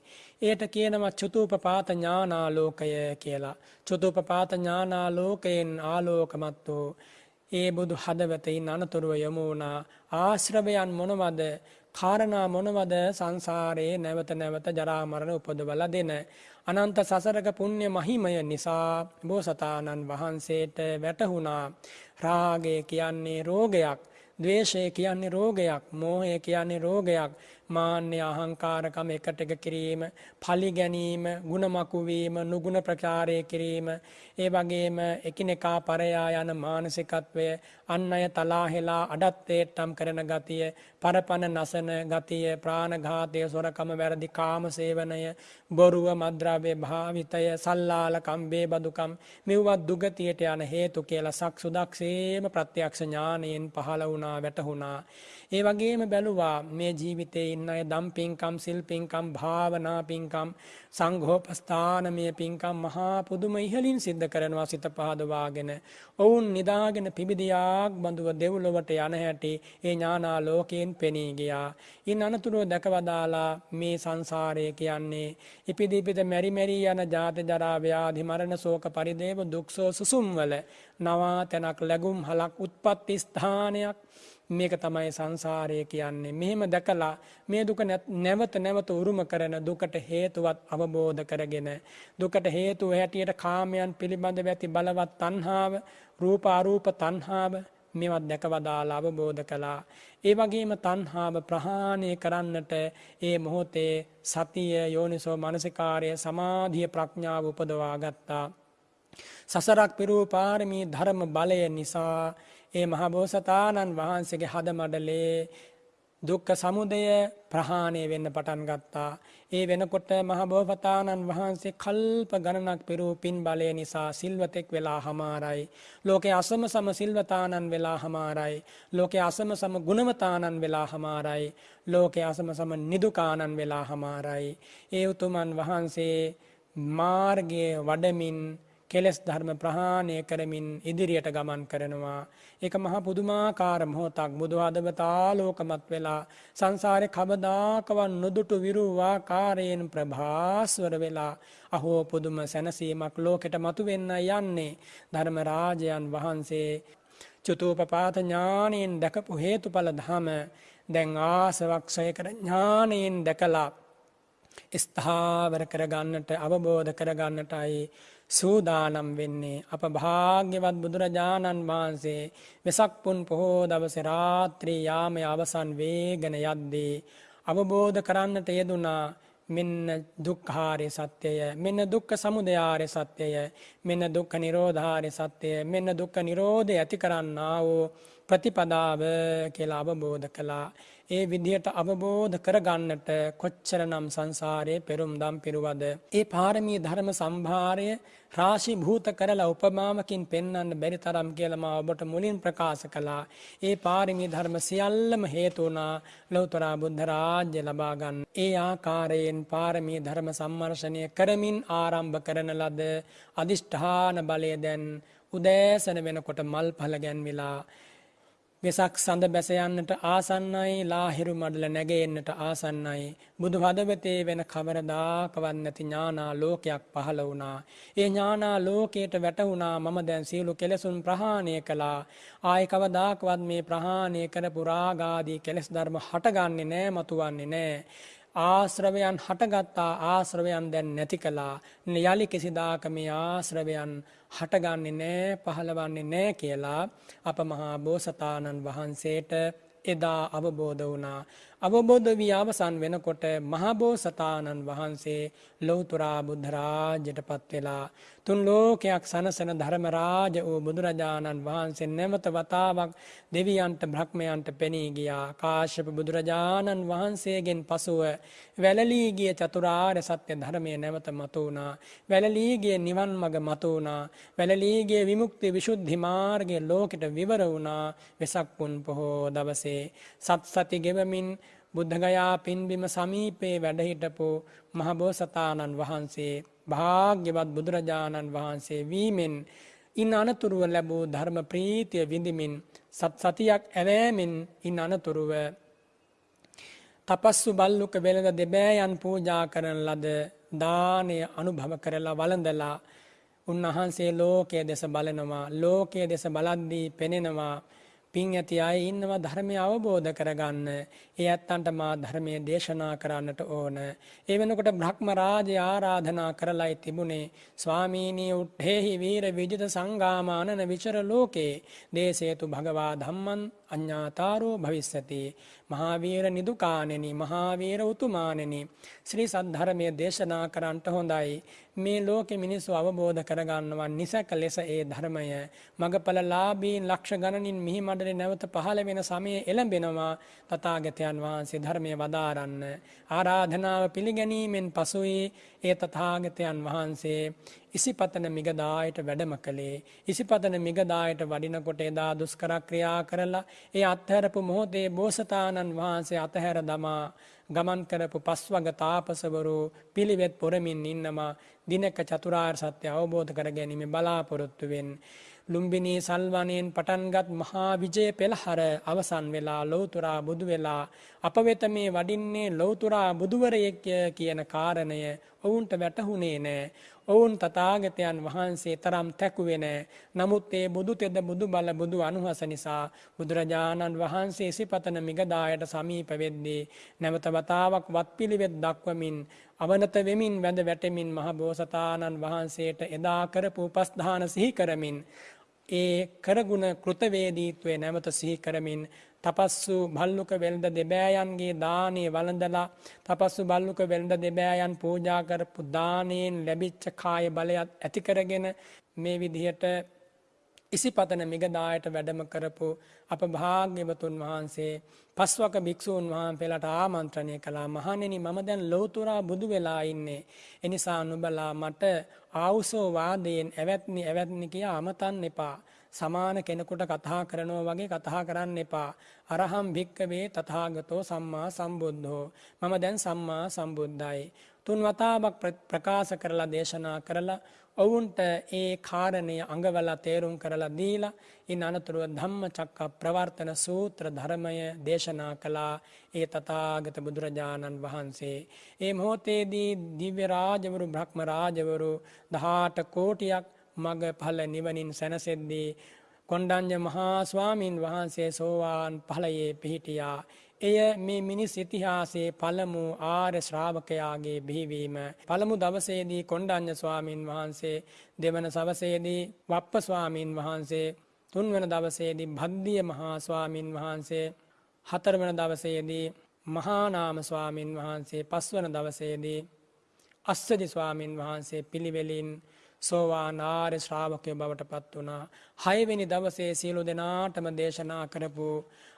ඒට කියනවා චතුූපපාත ඥානාලෝකය කියලා. චතුූපපාත ඥානාලෝකයෙන් ආලෝකමත් වූ ඒ බුදු හදවතයින් අනතුරුව යොමු වුණා. ආශ්‍රවයන් මොනවද? කාරණා මොනවද? සංසාරයේ නැවත නැවත ජරා මරණ උපදවලා දෙන. අනන්ත සසරක පුණ්‍ය මහිමය නිසා බෝසතාණන් වහන්සේට වැටහුණා. රාගය කියන්නේ රෝගයක් ද්වේෂය කියන්නේ රෝගයක් මෝහය කියන්නේ රෝගයක් මාන්‍ය අහංකාරකම එකට එක කිරීම පලි ගැනීම ගුණමකුවීම නුගුණ ප්‍රචාරය කිරීම. ඒ වගේම එකිනෙකා පරයා යන මානසිකත්වය අන් අය තලාහෙලා අඩත්තේට්ටම් කරන ගතිය පරපණ නසන ගතිය ප්‍රාණඝාතය සොරකම වැරදි කාම සේවනය බොරුව මද්‍රව්‍ය භාවිතය සල්ලාල කම්බේ බදුකම් මෙව්වත් දුගතියට යන හේතු කියලා සක් සුදක්සේම ප්‍රත්‍යක්ෂ ඥානයෙන් පහළ වුණා වැටහුණා. ඒ වගේම බැලුවා මේ ජීවිතේ ඉන්න අය දම් පින්කම් සිල් පින්කම් භාවනා පින්කම් සංඝෝපස්ථානමය පින්කම් මහා පුදුම ඉහලින් සිද්ධ කරනවා සිත පහදවාගෙන ඔවුන් නිදාගෙන පිබිදියාක් බඳුව දෙව්ලොවට යන හැටි ඒ ඥානා ලෝකයෙන් පෙනී ගියා. ඉන් අනතුරුව දැකවදාලා මේ සංසාරය කියන්නේ ඉපිදිපිත මෙරි මෙරි යන ජාති ජරා ව්‍යාධි මරණ ශෝක පරිදේව දුක්සෝ සුසුම්වල නවා තැනක් ලැබුම් හලක් උත්පත්ති ස්ථානයක් මේක තමයි සංසාරය කියන්නේ. මෙහෙම දැකලා මේ දුක නැවත නැවත උරුම කරන දුකට හේතුවත් අවබෝධ කරගෙන දුකට හේතුව හැටියට කාමයන් පිළිබඳව ඇති බලවත් තණ්හාව, රූප අරූප තණ්හාව මේවත් දැකවදාලා අවබෝධ කළා. ඒ වගේම තණ්හාව ප්‍රහාණය කරන්නට ඒ මොහොතේ සතිය යෝනිසෝ මනසිකාරය සමාධිය ප්‍රඥාව උපදවා ගත්තා. සසරක් පිරූ පාරමී ධර්ම බලය නිසා ඒ මහබෝසතාණන් වහන්සේගේ හද මඩලේ දුක්ඛ සමුදය ප්‍රහාණය වෙන්න පටන් ගත්තා. ඒ වෙනකොට මහබෝසතාණන් වහන්සේ කල්ප ගණනක් පෙරූ පින් බලය නිසා සිල්වතෙක් වෙලා හමාරයි. ලෝකේ අසම සම සිල්වතාණන් වෙලා හමාරයි. ලෝකේ අසම සම ගුණවතාණන් වෙලා හමාරයි. ලෝකේ අසම සම නිදුකාණන් වෙලා හමාරයි. ඒ උතුමන් වහන්සේ මාර්ගයේ වඩමින් කෙලෙස් ධර්ම ප්‍රහාණය කරමින් ඉදිරියට ගමන් කරනවා. ඒක මහා පුදුමාකාර මොහොතක් බුදු හදවතාලෝකමත් වෙලා සංසාරේ කවදාකවත් නොදුටු විරුවාකාරයෙන් ප්‍රභාස්වර වෙලා අහෝ පුදුම සැනසීමක් ලෝකෙට මතුවෙන්න යන්නේ ධර්ම රාජයන් වහන්සේ චතුූපපාත ඥානයෙන් දැකපු හේතුඵල ධම දැන් ආසවක්ෂය කර ඥානයෙන් දැකලා ස්ථාවර කරගන්නට අවබෝධ කරගන්නටයි සූදානම් වෙන්නේ. අප භාග්‍යවත් බුදුරජාණන් වහන්සේ වෙසක් පුන් පොහෝ දවස රාත්‍රී යාමය අවසන් වේගෙන යද්දී අවබෝධ කරන්නට යෙදුනා මෙන්න දුක්ඛාරය සත්‍යය මෙන්න දුක්ඛ සමුදයාරය සත්‍යය මෙන්න දුක්ඛ නිරෝධාරය සත්‍යය මෙන්න දුක්ඛ නිරෝධය ඇති කරන්නා වූ ප්‍රතිපදාව කියලා අවබෝධ කළා. ඒ විදිහට අවබෝධ කරගන්නට කොච්චරනම් සංසාරයේ පෙරුම්දම් පිරුවද. ඒ පාරමී ධර්ම සම්භාරය රාශි භූත කරලා උපමාවකින් පෙන්වන්න බැරි තරම් කියලා මා ඔබට මුලින් ප්‍රකාශ කළා. ඒ පාරමී ධර්ම සියල්ලම හේතු වුණා ලෞතර බුද්ධ රාජ්‍ය ලබා ගන්න. ඒ ආකාරයෙන් පාරමී ධර්ම සම්මර්ෂණය කරමින් ආරම්භ කරන ලද අදිෂ්ඨාන බලය දැන් උදෑසන වෙනකොට මල් පල ගැන්විලා වෙසක් සඳ බැස යන්නට ආසන්නයි ලාහිරු මඩල නැගෙන්නට ආසන්නයි. බුදු හදවතේ වෙන කවරදාකවත් නැති ඥානා ලෝකයක් පහළ වුණා. ඒ ඥානා ලෝකයට වැටුණා මම දැන් සියලු කෙලෙසුන් ප්‍රහාණය කළා. ආයි කවදාකවත් මේ ප්‍රහාණය කරපු රාගාදී කෙලෙස් ධර්ම හටගන්නේ නැහැ මතුවන්නේ නැහැ ආශ්‍රවයන් හටගත්තා ආශ්‍රවයන් දැන් නැති කළා. යලි කිසිදාක මේ ආශ්‍රවයන් හටගන්නේ නෑ පහළවන්නේ නෑ කියලා අප මහා බෝසතාණන් වහන්සේට එදා අවබෝධ වුණා. අවබෝධ වී අවසන් වෙනකොට මහබෝසතාණන් වහන්සේ ලෞතුරා බුද්ධරාජයට පත් වෙලා තුන් ලෝකයක් සනසන ධර්මරාජ වූ බුදුරජාණන් වහන්සේ නැවත වතාවක් දෙවියන්ට බ්‍රහ්මයන්ට පෙනී ගියා. කාශ්‍යප බුදුරජාණන් වහන්සේගෙන් පසුව වැළලී ගිය චතුරාර්ය සත්‍ය ධර්මය නැවත මතු වුණා වැළලී ගිය නිවන් මඟ මතු වුණා වැළලී ගිය විමුක්ති විසුද්ධි මාර්ගයේ ලෝකෙට විවර වුණා. වෙසක් පුන් පොහෝ දවසේ සත් සති ගෙවමින් බුද්ධගයා පින්බිම සමීපේ වැඩහිටපු මහබෝසතාණන් වහන්සේ භාග්‍යවත් බුදුරජාණන් වහන්සේ වීමෙන් ඉන් අනතුරුව ලැබූ ධර්ම ප්‍රීතිය විඳිමින් සත් සතියක් ඇවෑමෙන් ඉන් අනතුරුව තපස්සු බල්ලුක වෙළඳ දෙබෑයන් පූජා කරන ලද දානය අනුභව කරලා වළඳලා උන්වහන්සේ ලෝකයේ දෙස බලනවා. ලෝකයේ දෙස බලද්දී පෙනෙනවා පින් ඇති අය ඉන්නවා ධර්මය අවබෝධ කරගන්න. ඒ ඇත්තන්ට මා ධර්මය දේශනා කරන්නට ඕන. ඒ වෙනකොට බ්‍රහ්ම රාජය ආරාධනා කරලයි තිබුණේ. ස්වාමීනී උට්ඨේහි වීර විජිත සංගාමානන විචර ලෝකේ දේශේතු භගවා ධම්මං අඤ්ඤාතාරෝ භවිස්සති. මහාවීර නිදුකානෙනි මහාවීර උතුමානෙනි ශ්‍රී සද්ධර්මය දේශනා කරන්නට හොඳයි. මේ ලෝකෙ මිනිස්සු අවබෝධ කරගන්නවා නිසැක ලෙස ඒ ධර්මය මගඵල ලාභීන් ලක්ෂ ගණනින් මිහි මඩලේ නැවත පහළ වෙන සමයේ එළඹෙනවා තථාගතයන් වහන්සේ ධර්මය වදාරන්න ආරාධනාව පිළිගැනීමෙන් පසුයි ඒ තථාගතයන් වහන්සේ ඉසිපතන මිගදායට වැඩම කළේ. ඉසිපතන මිගදායට වඩිනකොට එදා දුෂ්කර ක්‍රියා කරලා ඒ අත්හැරපු මොහොතේ බෝසතාණන් වහන්සේ අතහැර දමා ගමන් කරපු පස්වග තාපසවරු පිළිවෙත් පොරමින් ඉන්නවා. දිනක චතුරාර් සත්‍ය අවබෝධ කර ගැනීම බලාපොරොත්තුවෙන් ලුම්බිනී සල්වනයෙන් පටන්ගත් මහා විජය පෙළහර අවසන් වෙලා ලෝතුරා බුදු වෙලා අප වෙත මේ වඩින්නේ ලෝතුරා බුදුවරයෙක්ය කියන කාරණය ඔවුන්ට වැටහුණේ නෑ. ඔවුන් තථාගතයන් වහන්සේ තරම් තැකුවේ නෑ. නමුත් ඒ බුදු තෙද බුදු බල බුදු අනුහස නිසා බුදුරජාණන් වහන්සේ සිපතන මිගදායට සමීප වෙද්දී නැවත වතාවක් වත්පිළිවෙත් දක්වමින් අවනත වෙමින් වැඳ වැටෙමින් මහ බෝසතාණන් වහන්සේට එදා කරපු උපස්ථාන සිහි කරමින් ඒ කරගුණ කෘතවේදීත්වය නැවත සිහි කරමින් තපස්සු බල්ලුක වෙළඳ දෙබෑයන්ගේ දානේ වළඳලා තපස්සු බල්ලුක වෙළඳ දෙබෑයන් පූජා කරපු දානයෙන් ලැබිච්ච කාය බලයත් ඇති කරගෙන මේ විදිහට ඉසිපතන මිගදායට වැඩම කරපු අප භාග්‍යවතුන් වහන්සේ පස්වක භික්ෂූන් වහන්සේලාට ආමන්ත්‍රණය කළා මහණෙනි මම දැන් ලෞතුරා බුදු වෙලා ඉන්නේ. එනිසා නුඹලා මට ආවුසෝ වාදයෙන් ඇවැත්නි ඇවැත්නි කියා අමතන්න එපා. සමාන කෙනෙකුට කතා කරනවා වගේ කතා කරන්න එපා. අරහම් භික්කවේ තථාගතෝ සම්මා සම්බුද්ධෝ. මම දැන් සම්මා සම්බුද්ධයි. තුන් වතාවක් ප්‍රකාශ කරලා දේශනා කරලා ඔවුන්ට ඒ කාරණය අඟවලා තේරුම් කරලා දීලා ඉන් අනතුරුව ධම්මචක්ක ප්‍රවර්තන සූත්‍ර ධර්මය දේශනා කළා ඒ තථාගත බුදුරජාණන් වහන්සේ. ඒ මොහොතේදී දිව්‍ය රාජවරු බ්‍රහ්ම රාජවරු 18 කෝටියක් මග ඵල නිවනින් සැනසෙද්දී කොණ්ඩඤ්ඤ මහා ස්වාමින් වහන්සේ සෝවාන් ඵලයේ පිහිටියා. එය මේ මිනිස් ඉතිහාසයේ පළමු ආර්ය ශ්‍රාවකයාගේ බිහිවීම. පළමු දවසේදී කොණ්ඩඤ්ඤ ස්වාමින් වහන්සේ දෙවන සවසේදී වප්ප ස්වාමින් වහන්සේ තුන්වන දවසේදී භද්දිය මහා ස්වාමින් වහන්සේ හතරවන දවසේදී මහා නාම ස්වාමින් වහන්සේ පස්වන දවසේදී අස්සදි ස්වාමින් වහන්සේ පිළිවෙලින් සෝවාන් ආර්ය ශ්‍රාවකයෝ බවට පත් වුණා. හයවෙනි දවසේ සියලු දෙනාටම දේශනා කරපු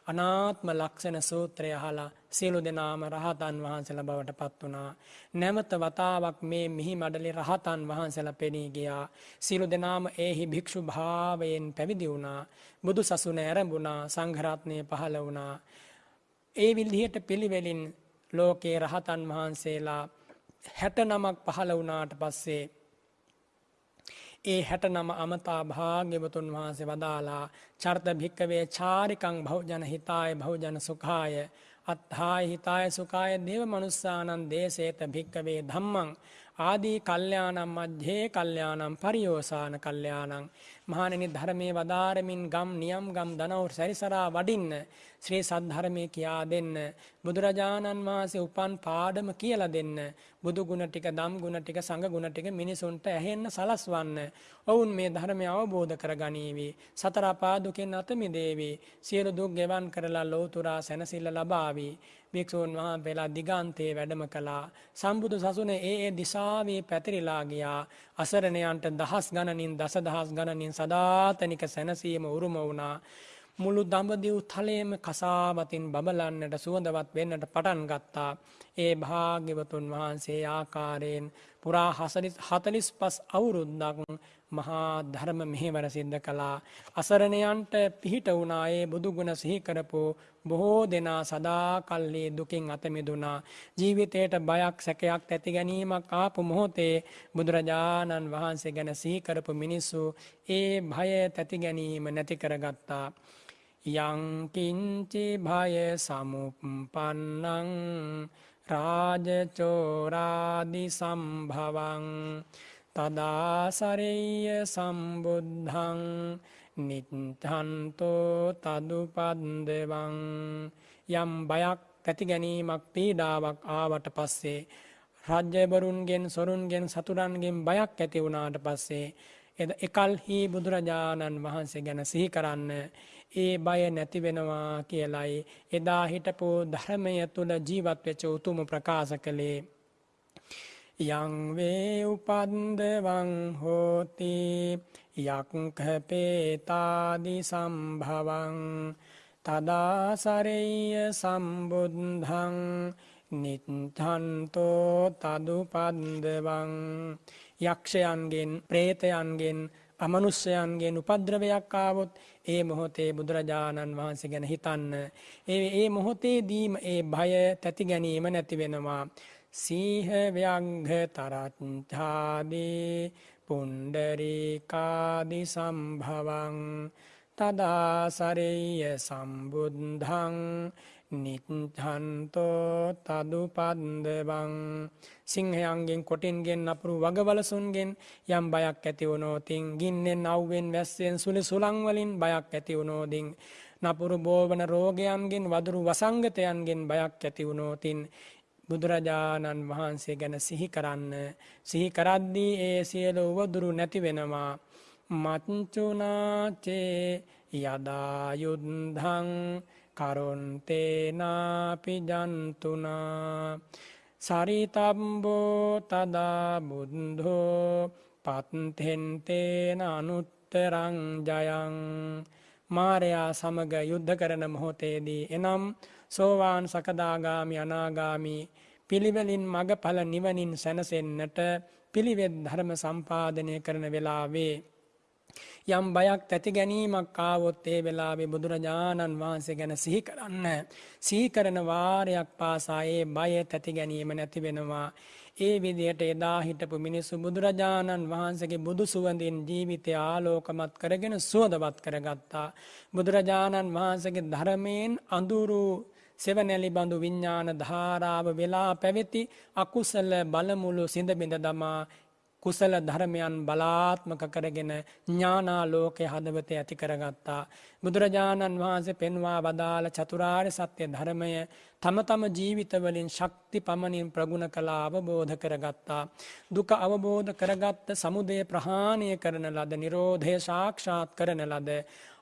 අනාත්ම ලක්ෂණ සූත්‍රය අහලා සියලු දෙනාම රහතන් වහන්සේලා බවට පත් වුණා. නැවත වතාවක් මේ මිහි මඩලේ රහතන් වහන්සේලා පෙනී ගියා. සියලු දෙනාම ඒහි භික්ෂු භාවයෙන් පැවිදි වුණා. බුදු සසුන ඇරඹුණා. සංඝ රත්නය පහළ වුණා. ඒ විදිහට පිළිවෙලින් ලෝකේ රහතන් වහන්සේලා 69ක් පහළ වුණාට පස්සේ ඒ හැට නම අමතා භාග්‍යවතුන් වහන්සේ වදාලා චර්ත භික්කවේ චාරිකං භෞජන හිතාය භෞජන සුඛාය අත්හාය හිතාය සුකාය දේව මනුස්සානන් දේශේත භික්කවේ ධම්මං ආදී කල්්‍යයානම් මජ්්‍යේ කල්්‍යයානම් පරියෝසාන කල්්‍යයානං මහනෙනි ධර්මය වදාරමින් ගම් නියම් ගම් දනවර් සැරිසරා වඩින්න ශ්‍රී සද්ධර්මය කියා දෙන්න බුදුරජාණන් වහන්සේ උපන් පාඩම කියල දෙන්න බුදු ගුණ ටික දම් ගුණ ටික සඟ ගුණ ටික මිනිසුන්ට ඇහෙන්න සලස්වන්න. ඔවුන් මේ ධර්මය අවබෝධ කර ගනීවී සතරපාදුකෙන් අතමිදේවී සියලු දුක් ගෙවන් කරලා ලෝතුරා සැනසිල්ල ලබාවී. භික්‍ෂූන් වහන් වෙලා දිගන්තයේ වැඩම කළා. සම්බුදු සසුන ඒ ඒ දිසාවේ පැතිරිලා ගියා අසරණයන්ට දහස් ගණනින් දස දහස් ගණනින් සදාතනික සැනසීම උරුම වුණා. මුළු දඹදිව් තලයේම කසාවතින් බබලන්නට සුවඳවත් වෙන්නට පටන් ගත්තා. ඒ භාග්‍යවතුන් වහන්සේ ආකාරයෙන් පුරා හතලිස් පස් අවුරුද්දක් මහා ධර්ම මෙහෙවර සිද්ධ කළා. අසරණයන්ට පිහිට වුණායේ බුදුගුණ සිහිකරපු බොහෝ දෙනා සදා කල්ලි දුකින් අතමිදුනා. ජීවිතයට බයක් සැකයක් ඇති ගැනීමක් ආපු මොහොතේ බුදුරජාණන් වහන්සේ ගැන සිහිකරපු මිනිස්සු ඒ භය තැති ගැනීම නැති කරගත්තා. යංකින්චි භය සමුපන්නං රාජචෝරාදි සම්භවං තදාසරෙය සම්බුද්ධං නිත්හන්තෝ තදුපන්දවං යම් බයක් තැති ගැනීමක් පීඩාවක් ආවට පස්සේ රජ්‍යබරුන්ගෙන් සොරුන්ගෙන් සතුරන්ගෙන් බයක් ඇති වුණාට පස්සේ එද එකල්හි බුදුරජාණන් වහන්සේ ගැන සිහි කරන්න ඒ බය නැති වෙනවා කියලයි එදා හිටපු ධර්මය තුළ ජීවත්වෙච්ච උතුම ප්‍රකාශ කළේ යංවේ උපන්දවං හෝති යක්කපේතාදි සම්භවං තදාසරෙය සම්බුද්ධං නිත්හන්තෝ තදුපන්දවං යක්ෂයන්ගෙන් ප්‍රේතයන්ගෙන් අමනුෂ්‍යයන්ගේ උපද්‍රවයක් ආවොත් ඒ මොහොතේ බුදුරජාණන් වහන්සේ ගැන හිතන්න. ඒ ඒ මොහොතේ දීම ඒ භය තැති ගැනීම නැති වෙනවා. සීහව්‍යංඝ තරච්ඡාදී පුන්ඩරීකාදි සම්භවං තදාසරෙය සම්බුද්ධං නිත්හන්තෝ තදුපන්දවං සිංහයන්ගෙන් කොටින්ගෙන් අපරු වගවලසුන්ගෙන් යම් බයක් ඇති වුණෝතින් ගින්නෙන් අව්වෙන් වැස්සෙන් සුළි සුළංවලින් බයක් ඇති වුණෝදින් නපුරු බෝවන රෝගයන්ගෙන් වදුරු වසංගතයන්ගෙන් බයක් ඇති වුණෝතින් බුදුරජාණන් වහන්සේ ගැන සිහි කරන්න. සිහි කරද්දී ඒ සියලු උවදුරු නැති වෙනවා. මච්චුනාචේ යදායුද්ධං කරුන්තේනාපි ජන්තුනා සරිතම්බෝ තදා බුද්ධෝ පත්හෙන්තේන අනුත්තරං ජයං. මාරයා සමග යුද්ධ කරන මොහොතේදී එනම් සෝවාන් සකදාගාමි අනාගාමි පිළිවෙලින් මගඵල නිවනින් සැනසෙන්නට පිළිවෙත් ධර්ම සම්පාදනය කරන වෙලාවේ යම් බයක් ඇති ගැනීමක් ආවොත් ඒ වෙලාවේ බුදුරජාණන් වහන්සේ ගැන සිහි කරන්න. සිහි කරන වාරයක් පාසා ඒ බය තැති ගැනීම නැති වෙනවා. ඒ විදියට එදා හිටපු මිනිස්සු බුදුරජාණන් වහන්සේගේ බුදු සුවඳින් ජීවිතය ආලෝකමත් කරගෙන සුවදවත් කරගත්තා. බුදුරජාණන් වහන්සේගේ ධර්මයෙන් අඳුරු සෙවනැලි බඳු විඤ්ඥාන ධාරාව වෙලා පැවෙති අකුසල බලමුළු සිඳ බිඳ දමා කුසල ධර්මයන් බලාත්මක කරගෙන ඥානා ලෝකය හදවත ඇති කරගත්තා. බුදුරජාණන් වහන්සේ පෙන්වා වදාළ චතුරාර් සත්‍යය ධර්මය තම තම ජීවිතවලින් ශක්ති පමණින් ප්‍රගුණ කලා අවබෝධ කරගත්තා. දුක අවබෝධ කරගත්ත සමුදය ප්‍රහාණය කරන ලද නිරෝධය ශාක්ෂාත් කරන ලද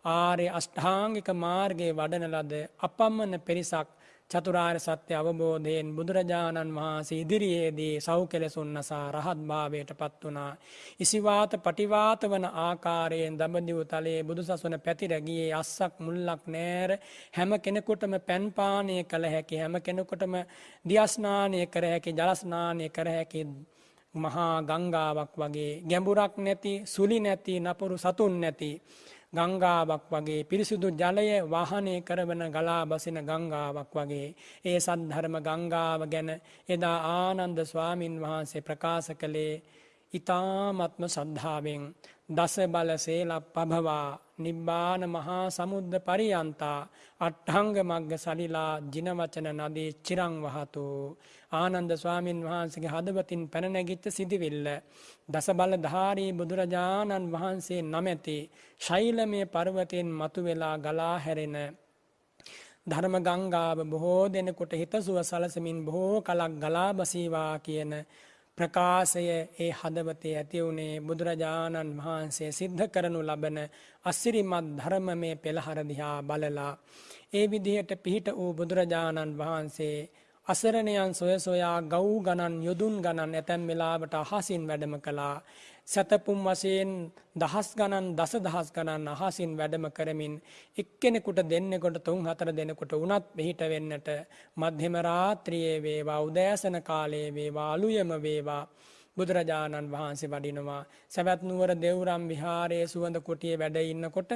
ආරය අෂ්ඨාංගික මාර්ගයේ වඩන ලද අපම්මන පිරිසක් චතුරාර් සත්‍ය අවබෝධයෙන් බුදුරජාණන් වහන්සේ ඉදිරියේදී සව් කෙලෙසුන්නසා රහත් භාවයට පත් වනා. ඉසිවාත පටිවාත වන ආකාරයෙන් දඹදිව තලයේ බුදු සසුන පැතිරගියේ අස්සක් මුල්ලක් නෑර හැම කෙනෙකුටම පැන්පානය කළ හැකි හැම කෙනෙකුටම දියස්නානය කර හැකි ජලස්නානය කර හැකි මහා ගංගාවක් වගේ ගැඹුරක් නැති සුලි නැති නපුරු සතුන් නැති. ගංගාවක් වගේ පිරිසිදු ජලය වාහනය කරවන ගලා බසින ගංගාවක් වගේ. ඒ සද්ධර්ම ගංගාව ගැන එදා ආනන්ද ස්වාමින් වහන්සේ ප්‍රකාශ කළේ ඊ타ත්ම සද්ධාවෙන් දස බල සේල පභවා නිබ්බාන මහා සමුද්ද පරියන්තා අට්ඨංග මග්ග සලිලා ජින වචන නදී චිරං වහතු. ආනන්ද ස්වාමින් වහන්සේගේ හදවතින් පැන නැගිච්ච සිටිවිල්ල දස බල ධාරී බුදුරජාණන් වහන්සේ නමැති ශෛලමය පර්වතයෙන් මතුවෙලා ගලා හැරෙන ධර්ම ගංගාව බොහෝ දෙනෙකුට හිතසුව සලසමින් බොහෝ කලක් ගලා බසීවා කියන ප්‍රකාශය ඒ හදවතේ ඇති වුණේ බුදුරජාණන් වහන්සේ සිද්ධ කරනු ලබන අසිරිමත් ධර්මමය පෙළහර දිහා බලලා. ඒ විදිහට පිහිට වූ බුදුරජාණන් වහන්සේ අසරණයන් සොය සොයා ගව් ගණන් යොදුන් ගණන් ඇතැම් වෙලාවට අහසින් වැඩම කළා. සැතපුම් වශයෙන් දහස් ගණන් දස දහස් ගණන් අහසින් වැඩම කරමින් එක්කෙනෙකුට දෙන්නෙකුට තුන් හතර දෙනෙකුට වුණත් පිහිට වෙන්නට මධ්‍යම රාත්‍රියේ වේවා උදෑසන කාලයේ වේවා අලුයම වේවා. බුදුරජාණන් වහන්සේ වඩිනවා. සැවැත් නුවර දෙව්රම් විහාරයේ සුවඳ කුටියේ වැඩ ඉන්නකොට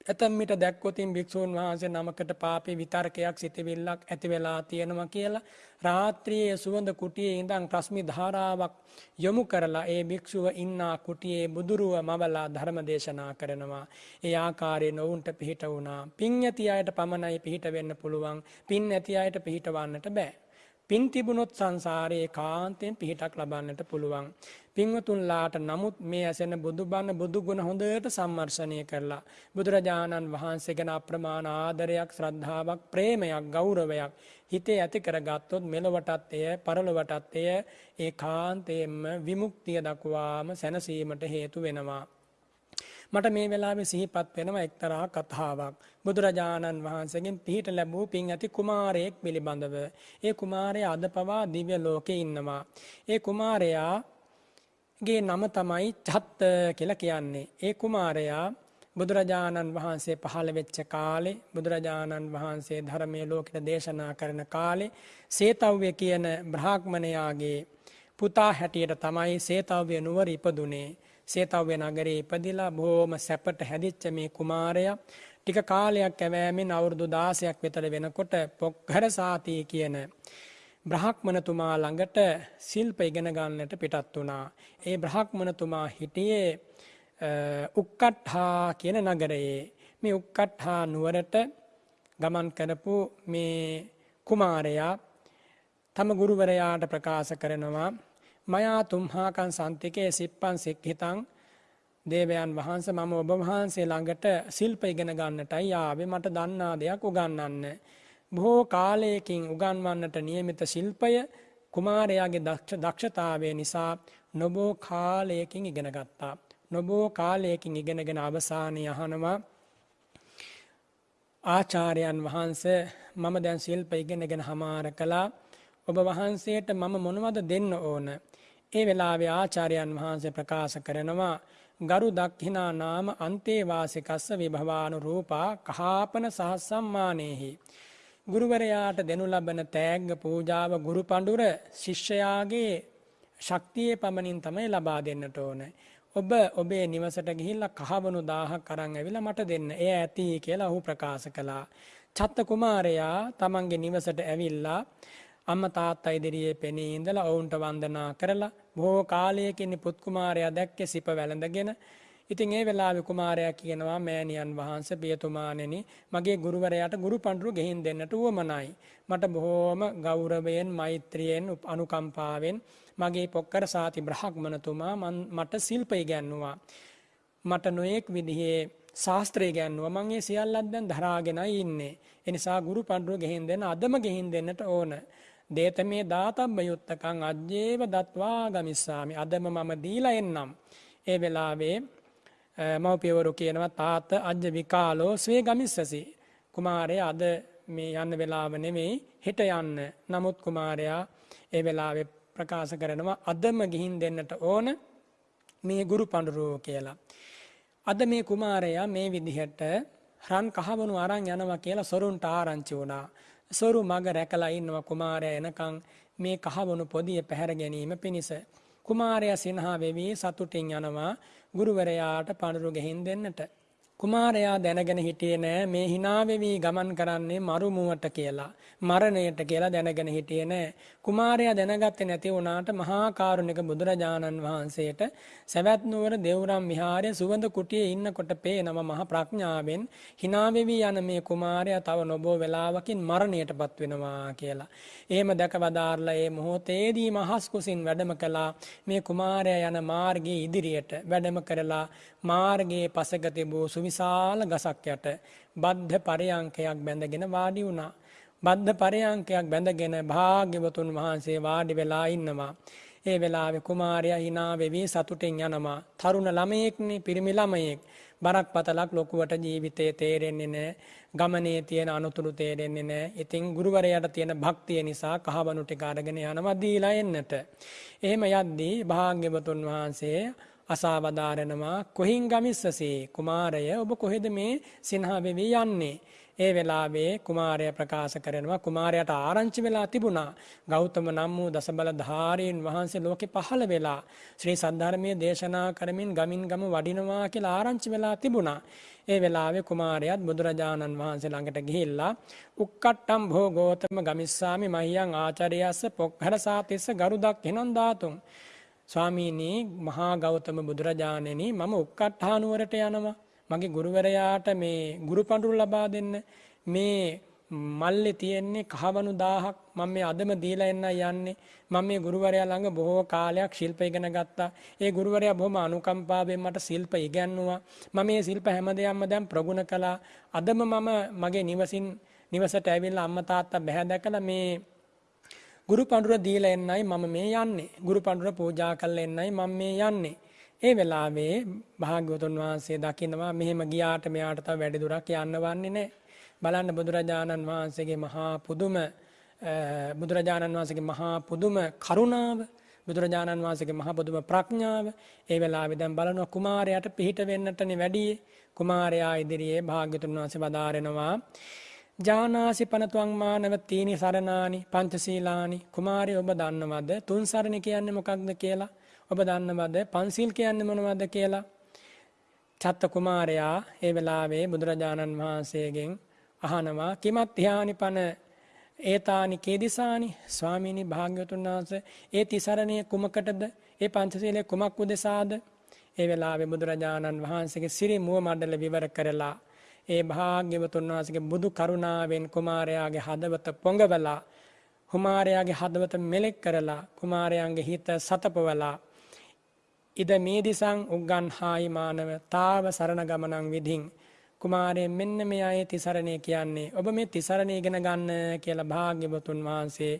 ඇතැම්මිට දැක්කොතින් භික්‍ෂූන් වහන්සේ නමකට පාපි විතර්කයක් සිතිවිල්ලක් ඇති වෙලා තියෙනවා කියලා රාත්‍රියයේ සුවඳ කුටියේ ඉඳං ප්‍රස්මි ධාරාවක් යොමු කරලා ඒ භික්‍ෂුව ඉන්නා කුටියේ බුදුරුව මවලා ධර්ම දේශනා කරනවා. ඒ ආකාරයෙන් ඔවුන්ට පිහිට වුණා. පින් ඇති අයට පමණයි පිහිට වෙන්න පුළුවන් පින් ඇති අයට පිහිටවන්නට බෑ. පින් තිබුණොත් සංසාරයේ කාන්තයෙන් පිහිටක් ලබන්නට පුළුවන්. පින්වතුන්ලාට නමුත් මේ ඇසෙන බුදුබන්න බුදුගුණ හොඳට සම්මර්ශනය කරලා. බුදුරජාණන් වහන්සේ ගැන අප්‍රමාණ ආදරයක් ශ්‍රද්ධාවක් ප්‍රේමයක් ගෞරවයක් හිතේ ඇති කරගත්තොත් මෙලොවටත් එය පරලොවටත් එය ඒ කාන්තයෙන්ම විමුක්තිය දක්වාම සැනසීමට හේතු වෙනවා. මට මේ වෙලාවේ සිහිපත් වෙනවා එක්තරා කතාවක්. බුදුරජාණන් වහන්සේගෙන් පිහිට ලැබූ පින් ඇති කුමාරයෙක් පිළිබඳව. ඒ කුමාරයා අද පවා දිව්‍ය ලෝකේ ඉන්නවා. ඒ කුමාරයා ගේ නම තමයි චත්ත කියලා කියන්නේ. ඒ කුමාරයා බුදුරජාණන් වහන්සේ පහළ වෙච්ච කාලේ බුදුරජාණන් වහන්සේ ධර්මයේ ලෝකෙට දේශනා කරන කාලේ සේතව්‍ය කියන බ්‍රාහ්මණයාගේ පුතා හැටියට තමයි සේතව්‍ය නුවර ඉපදුනේ. සේතව්‍ය නගරේ ඉපදිලා බොහොම සැපට හැදිච්ච මේ කුමාරයා ටික කාලයක් ඇවෑමෙන් අවුරුදු 16ක් විතර වෙනකොට පොක්කර සාති කියන බ්‍රහ්මණතුමා ළඟට ශිල්ප ඉගෙන ගන්නට පිටත් වුණා. ඒ බ්‍රහ්මණතුමා හිටියේ උක්කට්හා කියන නගරයේ. මේ උක්කට්හා නුවරට ගමන් කරපු මේ කුමාරයා තම ගුරුවරයාට ප්‍රකාශ කරනවා මයා තුම්හාකන් සන්තිකයේ සිප්පන් සික්හිතං දේවයන් වහන්ස මම ඔබ වහන්සේ ළඟට ශිල්ප ඉගෙන ගන්නටයි ආවේ මට දන්නා දෙයක් උගන්වන්න. බොහෝ කාලයකින් උගන්වන්නට නියමිත ශිල්පය කුමාරයාගේ දක්ෂතාවය නිසා නොබෝ කාලයකින් ඉගෙන ගත්තා. නොබෝ කාලයකින් ඉගෙනගෙන අවසානය අහනවා ආචාරයන් වහන්ස මම දැන් ශිල්ප ඉගෙනගෙන හමාර කළා ඔබ වහන්සේට මම මොනවද දෙන්න ඕන ඒ වෙලාවේ ආචාර්යයන් වහන්සේ ප්‍රකාශ කරනවා ගරු දක්හිනා නාම අන්තේවාසිකස්ස විභවානු රූපා කහාපන සහස්සම්මානයෙහි. ගුරුවරයාට දෙනු ලබන තෑග්ග පූජාව ගුරු පඬුර ශිෂ්‍යයාගේ ශක්තියේ පමණින් තමයි ලබා දෙන්නට ඕන. ඔබ ඔබේ නිවසට ගිහිල්ලා කහවණු දාහක් අරන් ඇවිල්ලා මට දෙන්න. එය ඇති කියලා ඔහු ප්‍රකාශ කළා. චත්ත කුමාරයා තමන්ගේ නිවසට ඇවිල්ලා අම්ම තාත්තා ඉදිරියේ පෙනී ඉඳලා ඔවුන්ට වන්දනා කරලා බොහෝ කාලයකින් පුත් කුමාරයා දැක්කේ සිප වැළඳගෙන ඉතින් ඒ වෙලාවේ කුමාරයා කියනවා මෑණියන් වහන්සේ පියතුමාණෙනි මගේ ගුරුවරයාට ගුරු පඬුරු ගෙහින් දෙන්නට උවමනයි මට බොහෝම ගෞරවයෙන් මෛත්‍රියෙන් අනුකම්පාවෙන් මගේ පොක්කර සාති බ්‍රහ්මණතුමා මට ශිල්ප ඉගැන්නුවා මට නොයෙක් විදිහේ ශාස්ත්‍රය ගැන්නුව මං ඒ සියල්ලත් දැන් දරාගෙනයි ඉන්නේ. එනිසා ගුරු පඬුරු ගෙහින් දෙන්න අදම ගෙහින් දෙන්නට ඕන. දේත මේ දාතබ්බ යුත්තකං අජ්ජේව දත්වා ගමිස්සාමි. අදම මම දීලා එන්නම්. ඒ වෙලාවේ මව්පියවරු කියනවා තාත අජ්ජ විකාලෝ ස්වේ ගමිස්සසි. කුමාරයා අද මේ යන්න වෙලාව නෙමෙයි හෙට යන්න. නමුත් කුමාරයා ඒ වෙලාවේ ප්‍රකාශ කරනවා අදම ගිහින් දෙන්නට ඕන මේ ගුරු පඬුරෝ කියලා. අද මේ කුමාරයා මේ විදිහට රන් කහවණු අරන් යනවා කියලා සොරුන්ට ආරංචි වුණා. සොරු මග රැකලා ඉන්නවා කුමාරයා එනකන් මේ කහවණු පොදිය පැහැර ගැනීම පිණිස. කුමාරයා සිනහා වෙවි සතුටින් යනවා ගුරුවරයාට පඳුරු ගෙහින් දෙන්නට. කුමාරයා දැනගෙන හිටියේ නෑ මේ hina වෙවි ගමන් කරන්නේ මරුමුවට කියලා. මරණයට කියලා දැනගෙන හිටියේ නෑ. කුමාරයා දැනගත්තේ නැති වුණාට මහා කරුණික බුදුරජාණන් වහන්සේට සවැත් නුවර දෙව්රම් විහාරයේ සුවඳ කුටියේ ඉන්නකොට පේනම මහා ප්‍රඥාවෙන් hina වෙවි යන මේ කුමාරයා තව නොබෝ වෙලාවකින් මරණයටපත් වෙනවා කියලා. එහෙම දැක වදාarලා ඒ මොහොතේදී මහස් කුසින් වැඩම කළා මේ කුමාරයා යන මාර්ගයේ ඉදිරියට වැඩම කරලා මාර්ගයේ පසක තිබූ සුවිශාල ගසක් යට බද්ධ පරයන්කයක් බැඳගෙන වාඩි වුණා. බද්ධ පරයන්කයක් බැඳගෙන භාග්‍යවතුන් වහන්සේ වාඩි වෙලා ඉන්නවා. ඒ වෙලාවේ කුමාරයා hina වෙවි සතුටින් යනවා. තරුණ ළමයෙක්නේ පිරිමි ළමයෙක්. බරක් පතලක් ලොකුවට ජීවිතේ තේරෙන්නේ නැහැ. ගමනේ තියෙන අනුතුරු තේරෙන්නේ නැහැ. ඉතින් ගුරුවරයාට තියෙන භක්තිය නිසා කහවණු ටික අරගෙන යනවා දීලා එන්නට. එහෙම යද්දී භාග්‍යවතුන් වහන්සේ අසාවදාරනවා කොහින් ගමිස්සසේ? කුමාරය ඔබ කොහෙද මේ සිනහ වෙවි යන්නේ? ඒ වෙලාවේ කුමාරය ප්‍රකාශ කරනවා කුමාරයට ආරංචි වෙලා තිබුණා. ගෞතම නම් වූ දසබල ධාරීන් වහන්සේ ලෝකෙ පහළ වෙලා ශ්‍රී සද්ධර්මයේ දේශනා කරමින් ගමින් ගම වඩිනවා කියලා ආරංචි වෙලා තිබුණා. ඒ වෙලාවේ කුමාරයාත් බුදුරජාණන් වහන්සේ ළඟට ගිහිල්ලා උක්කට්ටම් භෝ ගෝතම ගමිස්සාමි මහියන් ආචාර්යස්ස පොක්හර සාතිස්ස ගරුදක් එනන් දාතුන් ස්වාමීනී මහා ගෞතම බුදුරජාණෙනි මම උක්කට්ඨානුවරට යනවා. මගේ ගුරුවරයාට මේ ගුරු පඬුරු ලබා දෙන්න. මේ මල්ලේ තියෙන්නේ කහවණු 1000ක් මම මේ අදම දීලා එන්න යන්නේ. මම මේ ගුරුවරයා ළඟ බොහෝ කාලයක් ශිල්ප ඉගෙන ගත්තා. ඒ ගුරුවරයා බොහොම අනුකම්පාවෙන් මට ශිල්ප ඉගැන්නුවා. මම මේ ශිල්ප හැමදේම දැන් ප්‍රගුණ කළා. අදම මම මගේ නිවසින් නිවසට ඇවිල්ලා අම්මා තාත්තා බැහැ දැකලා මේ ගුරු පඬුර දීලා එන්නයි මම මේ යන්නේ. ගුරු පඬුර පූජා කරලා එන්නයි මම මේ යන්නේ. ඒ වෙලාවේ භාග්‍යවතුන් වහන්සේ දකිනවා මෙහෙම ගියාට මෙයාට තව වැඩි දුරක් යන්න වන්නේ නැහැ. බලන්න බුදුරජාණන් වහන්සේගේ මහා පුදුම බුදුරජාණන් වහන්සේගේ මහා පුදුම කරුණාව බුදුරජාණන් වහන්සේගේ මහා පුදුම ප්‍රඥාව ඒ වෙලාවේ දැන් බලනවා කුමාරයාට පිහිට වෙන්නටනේ වැඩි කුමාරයා ඉදිරියේ භාග්‍යතුන් වහන්සේ වදාරනවා ජානාසි පනතුවං මානව තීනි සරණානි පංචශීලානි. කුමාරය ඔබ දන්නවද? තුන් සරණ කියන්නේ මොකක්ද කියලා? ඔබ දන්නවද? පන්සිල් කියන්නේ මොනවද කියලා? චත්ත කුමාරයා ඒ වෙලාවේ බුදුරජාණන් වහන්සේගෙන් අහනවා කිමත් ධ්‍යානි පන ඒතානි කේදිසානි? ස්වාමීනි භාග්‍යවතුන් වහන්සේ ඒ තිසරණය කුමකටද? ඒ පංචශීලයේ කුමක් උදෙසාද? ඒ වෙලාවේ බුදුරජාණන් වහන්සේගේ සිරි මුව මණ්ඩල විවර කරලා ඒ භාග්‍යවතුන් වහන්සේගේ බුදු කරුණාවෙන් කුමාරයාගේ හදවත පොඟවලා කුමාරයාගේ හදවත මෙලෙක් කරලා කුමාරයන්ගේ හිත සතපවලා ඉද මේ දිසං උග්ගන්හායි මානව තාව සරණ ගමනං විධින්. කුමාරයෙන් මෙන්න මේ අය තිසරණය කියන්නේ ඔබ මේ තිසරණය ඉගෙන ගන්න කියලා භාග්‍යවතුන් වහන්සේ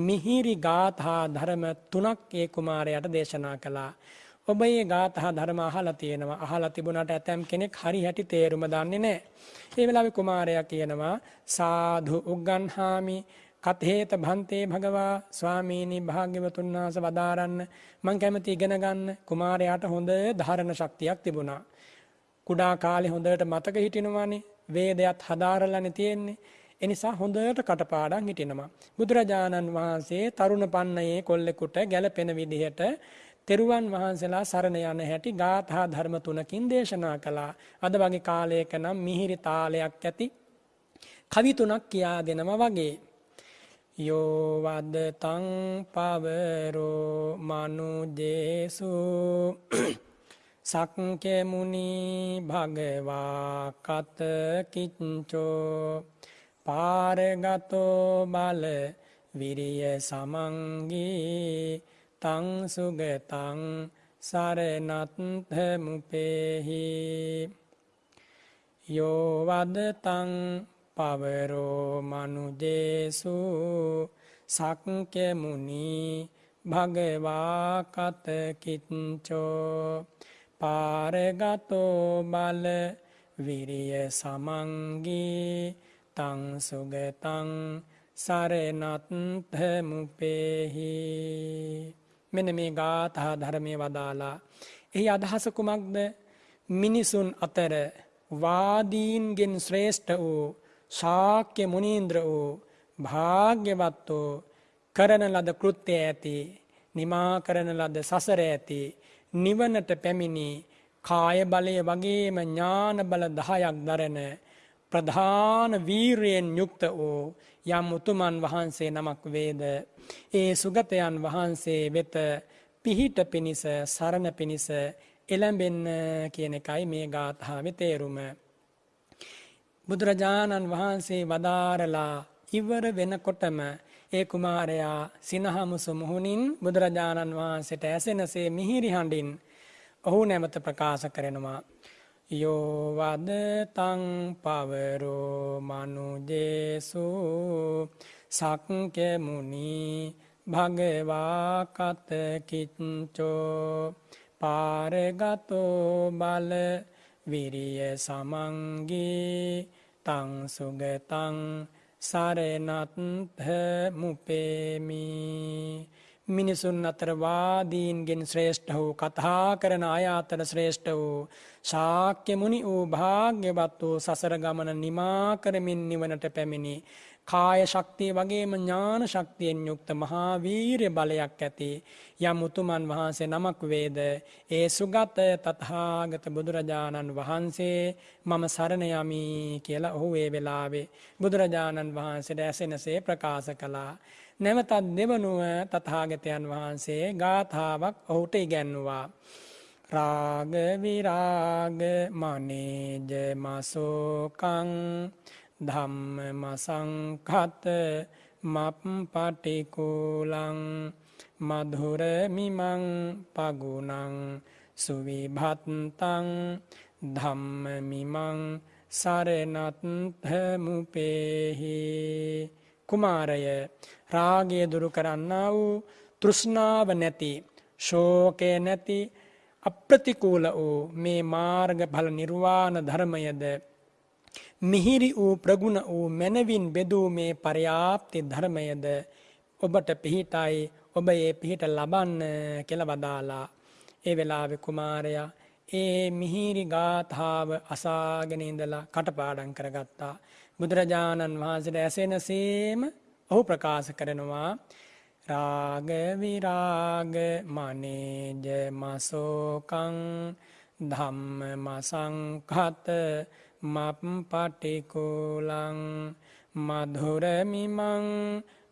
මිහිරි ගාථා ධර්ම තුනක් ඒ කුමාරයාට දේශනා කළා. ඔබ මේ ගාථා ධර්ම අහලා තියෙනවා. අහලා තිබුණාට ඇතම් කෙනෙක් හරි හැටි තේරුම දන්නේ නැහැ. ඒ වෙලාවේ කුමාරයා කියනවා සාධු උග්ගන්හාමි කතේත භන්තේ භගවා ස්වාමීනි භාග්‍යවතුන් වහන්සේ වදාරන්න මං කැමති ඉගෙන ගන්න කුමාරයාට හොඳ ධාරණ ශක්තියක් තිබුණා. කුඩා කාලේ හොඳට මතක හිටිනවානේ වේදයත් හදාරලානේ තියෙන්නේ. එනිසා හොඳට කටපාඩම් හිටිනවා. බුදුරජාණන් වහන්සේ තරුණ පන්නයේ කොල්ලෙකුට ගැළපෙන විදිහට තෙරුවන් වහන්සේලා සරණ යන හැටි ගාථා ධර්ම තුනකින් දේශනා කළා. අද වගේ කාලයක නම් මිහිරි තාලයක් ඇති කවි තුනක් කියා දෙනවා වගේ. යෝ වදතං පවරෝ මනුජේසු සක්කේ මුනි භගවා කත කිච්චෝ පාරගතෝ බල විරිය සමංගී තං සුගතං සරණත්ථ මුපේහි යෝ වදතං පවරෝ මනුජේසු සක්්‍ය මුනි භගවා කත කිච්චෝ පාරගතෝ බල විරිය සමංගී තං සුගතං සරණත්ථ මුපේහි මෙන්න මේ ගාථා ධර්මය වදාලා. එහි අදහස කුමක්ද? මිනිසුන් අතර වාදීන්ගෙන් ශ්‍රේෂ්ඨ වූ ශාක්‍ය මුනීන්ද්‍ර වූ භාග්‍යවත් වූ කරන ලද කෘත්‍ය ඇති නිමා කරන ලද සසර ඇති නිවනට පැමිණි කාය බලය වගේම ඥාන බල දහයක් දරන ප්‍රධාන වීරයෙන් යුක්ත වූ යම් උතුමන් වහන්සේ නමක් වේද? ඒ සුගතයන් වහන්සේ වෙත පිහිට පිණිස සරණ පිණිස එළඹෙන්න කියන එකයි මේ ගාථාවේ තේරුම. බුදුරජාණන් වහන්සේ වදාරලා ඉවර වෙනකොටම ඒ කුමාරයා සිනහමුසු මුහුණින් බුදුරජාණන් වහන්සේට ඇසෙනසේ මිහිරි හඬින් ඔහු නැවත ප්‍රකාශ කරනවා. යෝවදතං පවරෝ මනුජේසු සක්කෙමුණි භගවා කතකිච්චෝ පාරගතෝ බල විරිය සමංගී තං සුගතං සරණත්හ මුපේමි මිනිසුන් අතර වාදීන්ගෙන් ශ්‍රේෂ්ඨ වූ කතා කරන අය අතර ශ්‍රේෂ්ඨ වූ ශාක්‍ය මුනි වූ භාග්‍යවත් වූ සසර ගමන නිමා කරමින් නිවනට පැමිණි කාය ශක්තිය වගේම ඥාන ශක්තියෙන් යුක්ත මහා වීරය බලයක් ඇති යම් උතුමන් වහන්සේ නමක් වේද? ඒ සුගත තථාගත බුදුරජාණන් වහන්සේ මම සරණ යමි කියලා ඔහු ඒ වෙලාවේ බුදුරජාණන් වහන්සේට ඇසෙනසේ ප්‍රකාශ කළා. නැවතත් දෙවනුව තථාගතයන් වහන්සේ ගාථාවක් ඔහුට ඉගැන්වුවා රාග විරාග මනේජ මසෝකං ධම්ම මසංඛත මප් පටිකූලං මధుර මිමං පගුණං සුවිභත්තං ධම්ම මිමං සරණත්ථ මුපේහි කුමාරය රාගය දුරු කරන්නා වූ තෘෂ්ණාව නැති ශෝකය නැති අප්‍රතිකූල වූ මේ මාර්ගඵල නිර්වාණ ධර්මයද මිහිරි වූ ප්‍රගුණ වූ මැනවින් බෙදූ මේ පර්යාප්ති ධර්මයද ඔබට පිහිටයි ඔබ ඒ පිහිට ලබන්න කියලා වදාලා. ඒ වෙලාවේ කුමාරයා ඒ මිහිරි ගාථාව අසාගෙන ඉඳලා කටපාඩම් කරගත්තා. බුදුරජාණන් වහන්සේට ඇසෙනසේම ඔහු ප්‍රකාශ කරනවා. රාග විරාග මනේජ මසෝකං ධම්ම මසංඛත මප් පටිකූලං මధుර මිමං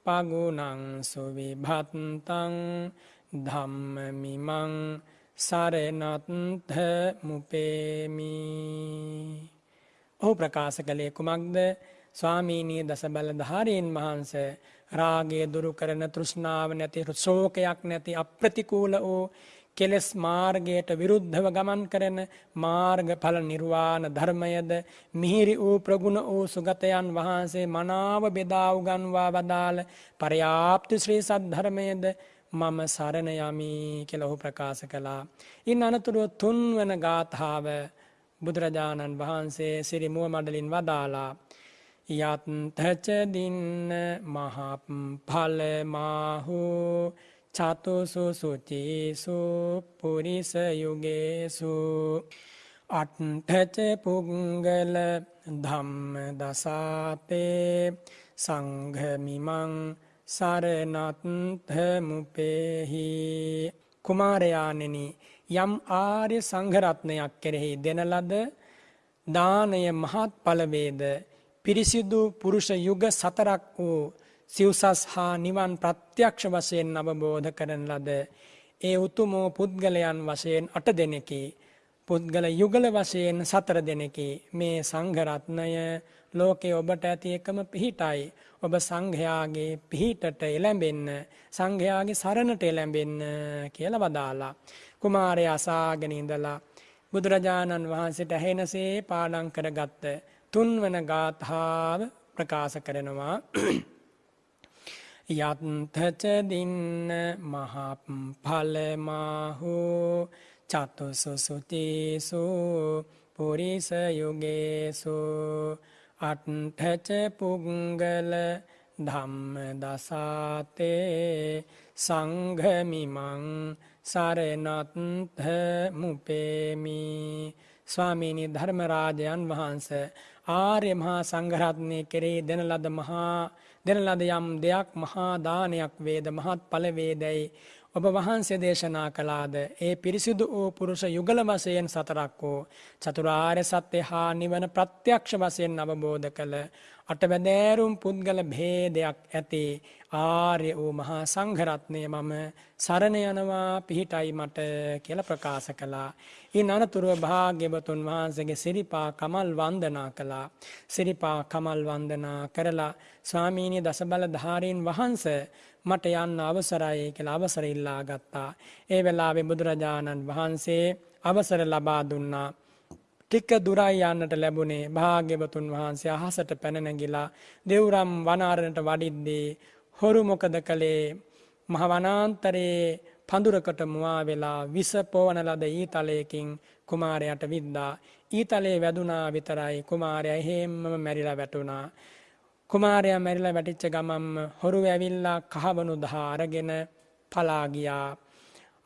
පගුණං සුවිභත්තං ධම්ම මිමං සරණත්ථ මුපේමි. ඔහු ප්‍රකාශ කළේ කුමක්ද? ස්වාමීනී දසබල ධාරීන් වහන්ස රාගය දුරු කරන තෘෂ්ණාව නැති ශෝකයක් නැති අප්‍රතිකූල වූ කෙලෙස් මාර්ගයට විරුද්ධව ගමන් කරන මාර්ගඵල නිර්වාණ ධර්මයද මිහිරි වූ ප්‍රගුණ වූ සුගතයන් වහන්සේ මනාව බෙදා උගන්වා වදාළ පර්යාප්ති ශ්‍රී සද්ධර්මයද මම සරණ යමි කියලා ඔහු ප්‍රකාශ කළා. ඉන් අනතුරුව තුන්වන ගාථාව බුදුරජාණන් වහන්සේ සිරි මුව මඩලින් වදාලා යත්තච දින්න මහප් ඵලමාහු චතුසු සුචිසු පුරිස යුගේසු අට්ඨච පුංගල ධම්ම දසාතේ සංඝමිමං සරණත්ථ මුපේහි කුමාරයාණෙනි යම් ආර්ය සංඝරත්නයක් කෙරෙහි දෙන ලද දානය මහත් ඵල වේද? පිරිසිදු පුරුෂ යුග සතරක් වූ සිව්සස් හා නිවන් ප්‍රත්‍යක්ෂ වශයෙන් අවබෝධ කරන ලද ඒ උතුමෝ පුද්ගලයන් වශයෙන් අට දෙනෙකි. පුද්ගල යුගල වශයෙන් සතර දෙනෙකි. මේ සංඝරත්නය ලෝකේ ඔබට ඇති එකම පිහිටයි. ඔබ සංඝයාගේ පිහිටට එළඹෙන්න සංඝයාගේ සරණට එළඹෙන්න කියලා වදාලා කුමාරය අසාගෙන ඉඳලා බුදුරජාණන් වහන්සේට ඇහෙනසේ පාඩම් කරගත්ත තුන්වන ගාථාව ප්‍රකාශ කරනවා. යත්තච දින්න මහප් ඵලමාහු චතුසු සුතිසු පුරිස යුගේසු අට්ඨච පුංගල ධම්ම දසාතේ සංඝමිමං සරණත්ථ මුපේමි ස්වාමීනි ධර්මරාජයන් වහන්ස. ආර්ය මහා සංඝරත්නය කෙරේ දෙන ලද මහා දෙන ලද යම් දෙයක් මහා දානයක් වේද මහත් ඵල වේදයි ඔබ වහන්සේ දේශනා කළාද ඒ පිරිසිදු වූ පුරුෂ යුගල වශයෙන් සතරක් වූ චතුරාර්ය සත්‍ය හා නිවන ප්‍රත්‍යක්ෂ වශයෙන් අවබෝධ කළ අටවැදෑරුම් පුද්ගල භේදයක් ඇති ආර්ය වූ මහා සංඝරත්නය මම සරණ යනවා පිහිටයි මට කියලා ප්‍රකාශ කළා. ඉන් අනතුරුව භාග්‍යවතුන් වහන්සේගේ සිරිපා කමල් වන්දනා කළා. සිරිපා කමල් වන්දනා කරලා ස්වාමීනි දසබල ධාරීන් වහන්සේ මට යන්න අවසරයි කියලා අවසර ඉල්ලා ගත්තා. ඒ වෙලාවේ බුදුරජාණන් වහන්සේ අවසර ලබා දුන්නා. ටික දුරයි යන්නට ලැබුණේ භාග්‍යවතුන් වහන්සේ අහසට පැන නැගිලා දෙව්රම් වනාරණට වඩිද්දී හොරු මොකද කළේ මහ වනාන්තරයේ පඳුරකට මුවා වෙලා විස පෝවන ලද ඊතලයකින් කුමාරයට විද්දා ඊතලේ වැදුනා විතරයි කුමාරයා එහෙම්ම මැරිලා වැටුණා කුමාරයා මැරිලා වැටිච්ච ගමම්ම හොරු ඇවිල්ලා කහවණු දහ අරගෙන පලා ගියා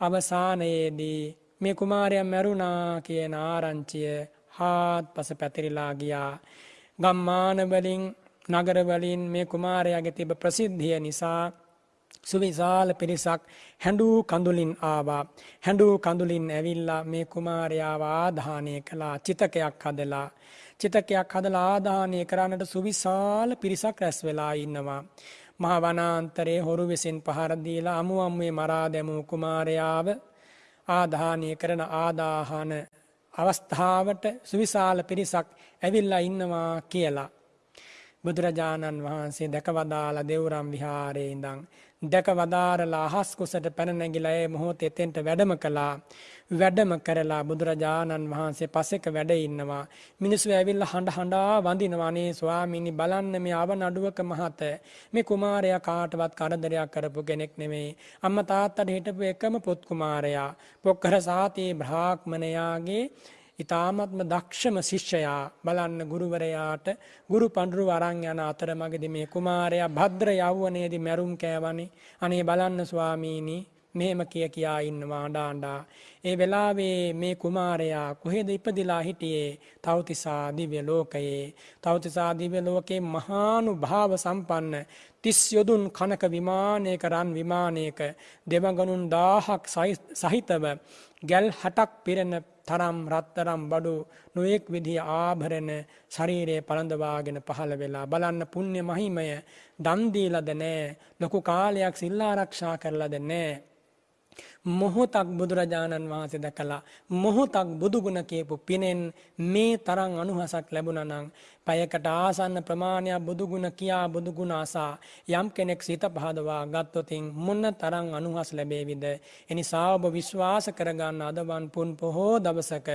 අවසානයේදී මේ කුමාරයා මැරුණා කියන ආරංචිය හාත්පස පැතිරිලා ගියා ගම්මාන වලින් නගර වලින් මේ කුමාරයාගේ තිබ ප්‍රසිද්ධිය නිසා සුවිශාල පිරිසක් හැඬූ කඳුලින් ආවා. හැඬූ කඳුලින් ඇවිල්ලා මේ කුමාරයාව ආදාහනය කළා චිතකයක් හදලා. චිතකයක් හදලා ආදාහනය කරන්නට සුවිශාල පිරිසක් රැස් වෙලා ඉන්නවා. මහ වනාන්තරයේ හොරු විසින් පහර දීලා අමු අම්මේ මරා දැමූ කුමාරයාව ආදාහනය කරන ආදාහන අවස්ථාවට සුවිශාල පිරිසක් ඇවිල්ලා ඉන්නවා කියලා. බුදුරජාණන් වහන්සේ දැකවදාලා දෙව්රම් විහාරයේ ඉඳන් දැක වදාරලා අහස් කුසට පැන නැගිලා ඒ මොහොත එතෙන්ට වැඩම කළා. වැඩම කරලා බුදුරජාණන් වහන්සේ පසෙක වැඩ ඉන්නවා. මිනිස්සු ඇවිල්ලා හඬ හඬා වඳිනවා නේ ස්වාමීනි බලන්න මේ අව නඩුවක මහත. මේ කුමාරයා කාටවත් කරදරයක් කරපු කෙනෙක් නෙමෙයි. අම්මා තාත්තට හිටපු එකම පොත් කුමාරයා. පොක්කර සාතේ බ්‍රාහ්මණයාගේ ඉතාමත්ම දක්ෂම ශිෂ්‍යයා බලන්න ගුරුවරයාට ගුරු පඬුරු වරං යන අතරමඟදි මේ කුමාරයා භද්‍ර යව්වනේදී මැරුම් කෑවනි. අනේ බලන්න ස්වාමීනි මෙහෙම කිය කියා ඉන්නවා අඬා ඒ වෙලාවේ මේ කුමාරයා කොහෙද ඉපදිලා හිටියේ? තවතිසා දිව්‍ය ලෝකයේ. තවතිසා දිව්‍ය ලෝකේ මහානුභාව සම්පන්න තිස් යොදුන් කනක විමානයක රන් විමානයක දෙවගණුන් 1000ක් සහිතව ගැල් 60ක් පිරෙන තරම් රත්තරම් බඩු නොයෙක් විදිහ ආභරණ ශරීරයේ පළඳවාගෙන පහළ වෙලා බලන්න පුණ්‍ය මහිමය දන් දීලාද නැහැ ලොකු කාලයක් සිල් ආරක්ෂා කරලාද නැහැ මොහොතක් බුදුරජාණන් වහන්සේ දැකලා මොහොතක් බුදුගුණ කියපු පිනෙන් මේ තරම් අනුහසක් ලැබුණා නම් පයකට ආසන්න ප්‍රමාණයක් බුදුගුණ කියා බුදුගුණ අසා යම් කෙනෙක් සිත පහදවා ගත්තොතින් මොන්න තරම් අනුහස් ලැබේවිද? එනිසා ඔබ විශ්වාස කරගන්න අදවන් පුන් පොහෝ දවසක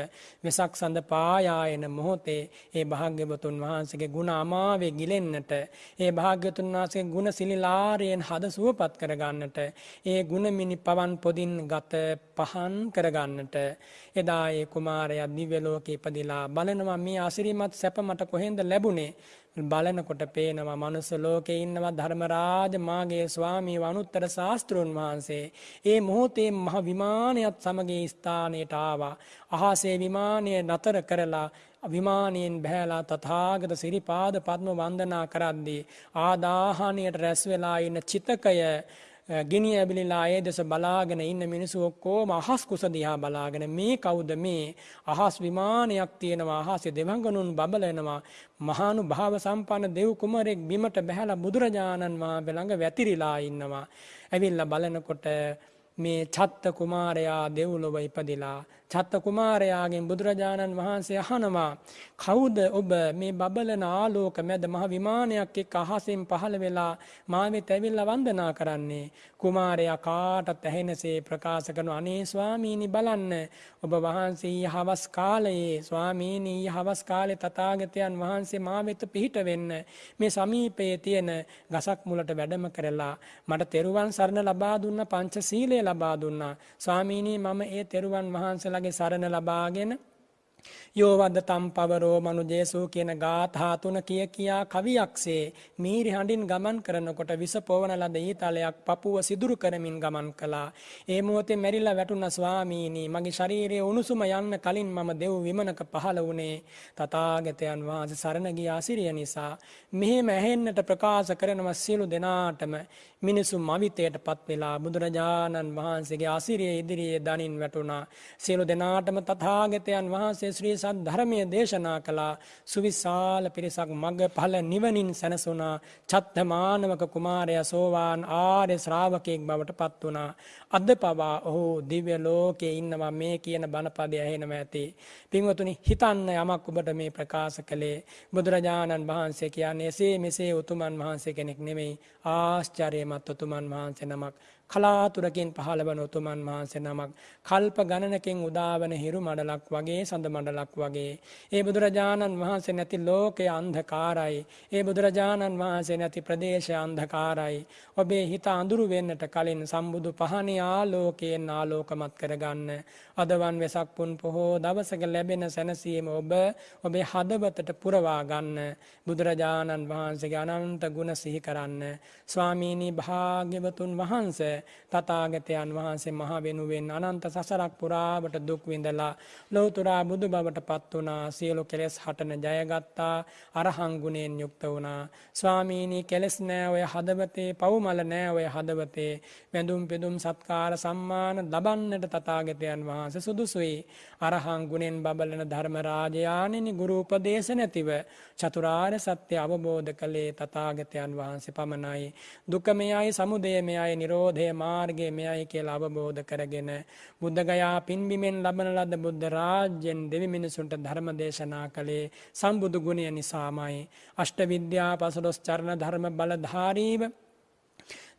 වෙසක් සඳ පායායන මොහොතේ ඒ භාග්‍යවතුන් වහන්සේගේ ගුණ අමාවේ ගිලෙන්නට ඒ භාග්‍යවතුන් වහන්සේගේ ගුණ සිලිලාරයෙන් හද සුවපත් කරගන්නට ඒ ගුණ මිනි පවන් පොදින් ගත පහන් කරගන්නට. එදා ඒ කුමාරයා දිව්‍ය ලෝකේ ඉපදිලා බලනවා මේ අසිරිමත් සැප මට කොහෙන්ද ලැබුණේ? බලනකොට පේනවා මනුස්ස ලෝකේ ඉන්නවා ධර්මරාජ මාගේ ස්වාමී වනුත්තර ශාස්ත්‍රුන් වහන්සේ. ඒ මොහොතේ මහ විමානයත් සමග ස්ථානයට ආවා. අහසේ විමානය නතර කරලා විමානයෙන් බෑලා තථාගත සිරිපාද පద్ම වන්දනා කරද්දී ආදාහණයට රැස් වෙලා ඉන්න චිතකය ගිනි ඇබිලිලා ඒ දෙස බලාගෙන ඉන්න මිනිස්සු ඔක්කොම අහස් කුස දිහා බලාගෙන මේ කවුද මේ අහස් විමානයක් තියෙනවා අහසේ දෙවඟනුන් බබලනවා මහානු භාව සම්පන්න දෙව් කුමරෙක් බිමට බැහැලා බුදුරජාණන් වහන්සේ ළඟ වැතිරිලා ඉන්නවා. ඇවිල්ලා බලනකොට මේ චත්ත කුමාරයා දෙව්ලොව ඉපදිලා චත්ත කුමාරයාගෙන් බුදුරජාණන් වහන්සේ අහනවා කවුද ඔබ මේ බබලන ආලෝක මැද මහ විමානයක් එක්ක අහසින් පහළ වෙලා මා වෙත ඇවිල්ලා වන්දනා කරන්නේ? කුමාරයා කාටත් ඇහෙනසේ ප්‍රකාශ කරන අනේ ස්වාමීනි බලන්න ඔබ වහන්සේ ඊ හවස් කාලයේ ස්වාමීනි ඊ හවස් කාලේ තථාගතයන් වහන්සේ මා වෙත පිහිට වෙන්න මේ සමීපයේ තියෙන ගසක් මුලට වැඩම කරලා මට තෙරුවන් සරණ ලබා දුන්න පංචශීලය ලබා දුන්නා. ස්වාමීනි මම ඒ තෙරුවන් වහන්සේලා වහන්සේලාගේ සරණ ලබාගෙන යෝවද තම් පවරෝ මනුජේසූ කියන ගාථා තුන කිය කියා කවියක්සේ මීරි හඬින් ගමන් කරනකොට විස පොවන ලද ඊතලයක් පපුව සිදුරු කරමින් ගමන් කළා. ඒ මොහොතේ මැරිලා වැටුණ ස්වාමීනි මගේ ශරීරයේ උණුසුම යන්න කලින් මම දෙව් විමනක පහළ වුණේ තථාගතයන් වහන්සේ සරණ ගිය අසිරිය නිසා. මෙහෙම ඇහෙන්නට ප්‍රකාශ කරනවා සියලු දෙනාටම මිනිසු මවිතයට පත් වෙලා බුදුරජාණන් වහන්සේගේ අසිරිය ඉදිරියේ දනින් වැටුණා. සියලු දෙනාටම තථාගතයන් වහන්සේ ශ්‍රී සද්ධර්මය දේශනා කළා. සුවිශාල පිරිසක් මග ඵල නිවනින් සැනසුණා. චත්තමානවක කුමාරයා සෝවාන් ආර්ය ශ්‍රාවකෙක් බවට පත් වුණා. අද පවා ඔහු දිව්‍ය ලෝකයේ ඉන්නවා මේ කියන බණපදය ඇහෙනවා ඇති. පින්වතුනි හිතන්න යමක් ඔබට මේ ප්‍රකාශ කළේ බුදුරජාණන් වහන්සේ කියන්නේ එසේ මෙසේ උතුමන් වහන්සේ කෙනෙක් නෙමෙයි ආශ්චර්යමත් උතුමන් වහන්සේ නමක්. කලාතුරකින් පහළ වන උතුමන් වහන්සේ නමක් කල්ප ගණනකින් උදාවන හිරු මඩලක් වගේ සඳ මඩලක් වගේ. ඒ බුදුරජාණන් වහන්සේ නැති ලෝකය අන්ධකාරයි. ඒ බුදුරජාණන් වහන්සේ නැති ප්‍රදේශය අන්ධකාරයි. ඔබේ හිත අඳුරු වෙන්නට කලින් සම්බුදු පහනේ ආලෝකයෙන් ආලෝකමත් කරගන්න. අදවන් වෙසක් පුන් පොහෝ දවසක ලැබෙන සැනසීම ඔබ ඔබේ හදවතට පුරවා ගන්න. බුදුරජාණන් වහන්සේගේ අනන්ත ගුණ සිහි කරන්න. ස්වාමීනි භාග්‍යවතුන් වහන්සේ තථාගතයන් වහන්සේ මහ වෙනුවෙන් අනන්ත සසරක් පුරාවට දුක් විඳලා ලෞතුරා බුදු බවට පත් වුණා. සියලු කෙලෙස් හටන ජයගත්තා. අරහං ගුණයෙන් යුක්ත වුණා. ස්වාමීනි කෙලෙස් නෑ ඔය හදවතේ පව්මල නෑ ඔය හදවතේ. වැඳුම් පෙදුම් සත්කාර සම්මාන ලබන්නට තථාගතයන් වහන්සේ සුදුසුයි. අරහං ගුණෙන් බබලන ධර්ම රාජයාණෙනි ගුරු උපදේශ නැතිව චතුරාර්ය සත්‍ය අවබෝධ කළේ තථාගතයන් වහන්සේ පමණයි. දුක මෙයයි සමුදය මෙයයි නිරෝධය මාර්ගය මෙයයි කියලා අවබෝධ කරගෙන බුද්ධගයා පින්බිමෙන් ලබන ලද බුද්ධ රාජ්‍යෙන් දෙවි මිනිසුන්ට ධර්ම දේශනා කළේ සම්බුදු ගුණය නිසාමයි. අෂ්ට විද්‍යා පසළොස් චරණ ධර්ම බලධාරීව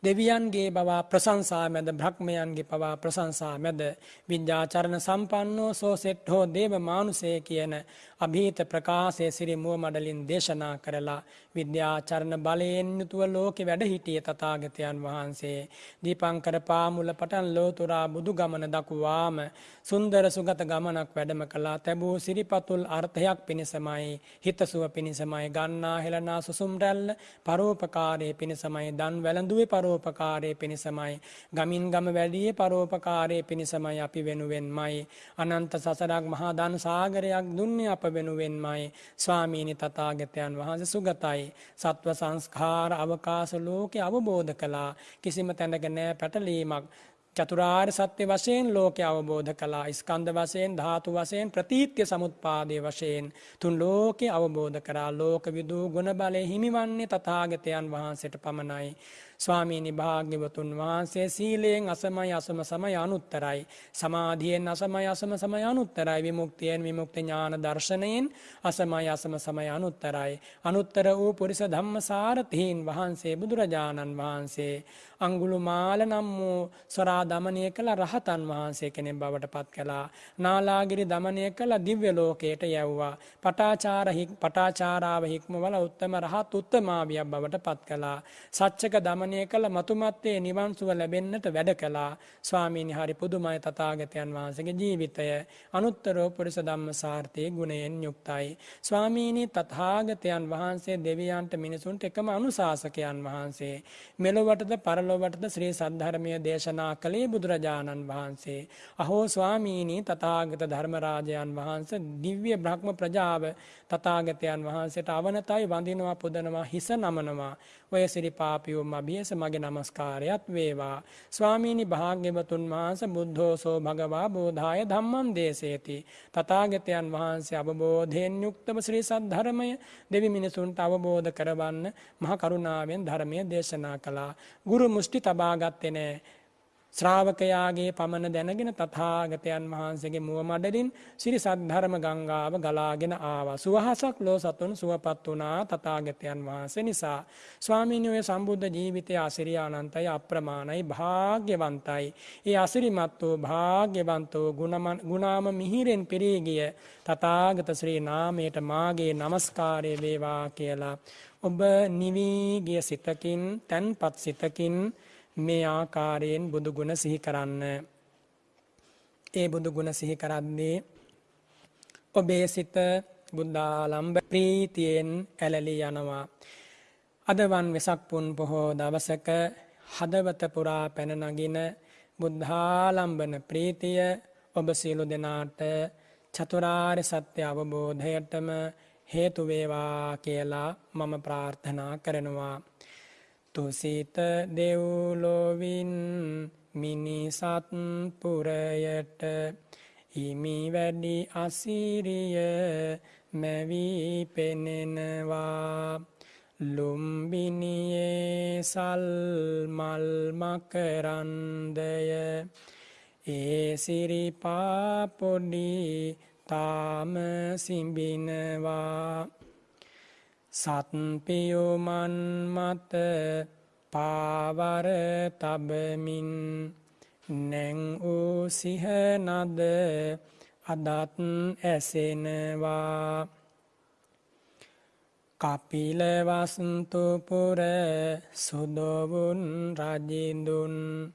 දෙවියන්ගේ බවා ප්‍රශංසා මැද බ්‍රහ්මයන්ගේ පවා ප්‍රශංසා මැද විද්‍යාචරණ සම්පන්නෝ සෝ සෙට්හෝ දේව මානුසේ කියන අභීත ප්‍රකාශය සිරි මුව මඩලින් දේශනා කරලා විද්‍යාචරණ බලයෙන් යුතුව ලෝකෙ වැඩ හිටිය තථාගතයන් වහන්සේ. දීපංකර පාමුල පටන් ලෝතුරා බුදු ගමන දකුවාම සුන්දර සුගත ගමනක් වැඩම කළා. තැබූ සිරිපතුල් අර්ථයක් පිණිසමයි හිතසුව පිණිසමයි ගන්නා හෙළනා සුසුම් රැල්ල පරෝපකාරයේ පිණිසමයි දන් වැළඳුවේ පරෝපකාරයේ පිණිසමයි ගමින් ගම වැඩියේ පරෝපකාරයේ පිණිසමයි අපි වෙනුවෙන්මයි. අනන්ත සසරක් මහා දන් සාගරයක් දුන්නේ අප වෙනුවෙන්මයි. ස්වාමීනි තථාගතයන් වහන්සේ සුගතයි. සත්ව සංස්කාර අවකාශ ලෝකේ අවබෝධ කළා. කිසිම තැනක නෑ පැටලීමක්. චතුරාර්ය සත්‍ය වශයෙන් ලෝකය අවබෝධ කළා. ස්කන්ධ වශයෙන් ධාතු වශයෙන් ප්‍රතීත්‍ය සමුත්පාදයේ වශයෙන් තුන් ලෝකේ අවබෝධ කරා. ලෝක විදූ ගුණ බලය හිමිවන්නේ තථාගතයන් වහන්සේට පමණයි. ස්වාමීනි භාග්‍යවතුන් වහන්සේ සීලයෙන් අසමයි අසම සමය අනුත්තරයි. සමාධියෙන් අසමයි අසම සමය අනුත්තරයි. විමුක්තියෙන් විමුක්ති ඥාන දර්ශනයෙන් අසමයි අසම සමය අනුත්තරයි. අනුත්තර වූ පුරිස ධම්මසාරතීන් වහන්සේ බුදුරජාණන් වහන්සේ. අංගුළු මාල නම් වූ ස්වරා දමනය කළ රහතන් වහන්සේ කෙනෙක් බවට පත් කළා. නාලාගිරි දමනය කළ දිව්‍ය ලෝකයට යැව්වා. පටාචාර පටාචාරාව හික්මවල උත්තම රහත් උත්තමාවියක් බවට පත් කළා. සච්චක දමනය ශ්‍රවණය කළ මතුමත්තේ නිවන් සුව ලැබෙන්නට වැඩ කළා. ස්වාමීනි හරි පුදුමයි තථාගතයන් වහන්සේගේ ජීවිතය. අනුත්තරෝ පුරිස ධම්ම සාර්ථී ගුණයෙන් යුක්තයි. ස්වාමීනි තථාගතයන් වහන්සේ දෙවියන්ට මිනිසුන්ට එකම අනුශාසකයන් වහන්සේ. මෙලොවටද පරලොවටද ශ්‍රී සද්ධර්මය දේශනා කළේ බුදුරජාණන් වහන්සේ. අහෝ ස්වාමීනි තථාගත ධර්මරාජයන් වහන්සේ දිව්‍ය බ්‍රහ්ම ප්‍රජාව තථාගතයන් වහන්සේට අවනතයි වඳිනවා පුදනවා හිස නමනවා. ඔය සිරිපාපියෝ මබියස මගේ නමස්කාරයත් වේවා. ස්වාමීනි භාග්‍යවතුන් වහන්සේ බුද්ධෝසෝ භගවා බෝධාය ධම්මං දේශේති. තථාගතයන් වහන්සේ අවබෝධයෙන් යුක්තව ශ්‍රී සද්ධර්මය දෙවි මිනිසුන්ට අවබෝධ කරවන්න මහ කරුණාවෙන් ධර්මය දේශනා කළා. ගුරු මුෂ්ටි තබා ගත්තේ නැහැ. ශ්‍රාවකයාගේ පමණ දැනගෙන තථාගතයන් වහන්සේගේ මුව මඩලින් සිරි සද්ධර්ම ගංගාව ගලාගෙන ආවා. සුවහසක් ලෝ සතුන් සුවපත් වුණා තථාගතයන් වහන්සේ නිසා. ස්වාමීන් වහන්සේ සම්බුද්ධ ජීවිතයේ අසිරිය අනන්තයි අප්‍රමාණයි භාග්‍යවන්තයි. ඒ අසිරිමත් වූ භාග්‍යවන්ත වූ ගුණාම මිහිරෙන් පිරී ගිය තථාගත ශ්‍රී නාමයට මාගේ নমස්කාරය වේවා කියලා ඔබ නිවී ගිය සිතකින් තන්පත් සිතකින් මේ ආකාරයෙන් බුදු ගුණ සිහි කරන්න. ඒ බුදු ගුණ සිහි කරද්දී ඔබේ සිත බුද්ධාලම්බ ප්‍රීතියෙන් ඇලලි යනවා. අදවන් වෙසක් පුන් පොහෝ දවසක හදවත පුරා පැන නගින බුද්ධාලම්බන ප්‍රීතිය ඔබ සියලු දෙනාට චතුරාර්ය සත්‍ය අවබෝධයටම හේතු වේවා කියලා මම ප්‍රාර්ථනා කරනවා. තුසිත දෙව්ලොවින් මිනිසත් පුරයට හිමි වැඩි අසිරිය මැවී පෙනෙනවා. ලුම්බිනියේ සල් මල් මකරන්දය. ඒ සිරිපා පොඩි තාම සිඹිනවා. සත්පියුමන් මත පාවර තබමින් නැං වූ සිහනද අදත් ඇසෙනවා. කපිලවස්තුපුර සුදොවුන් රජිඳුන්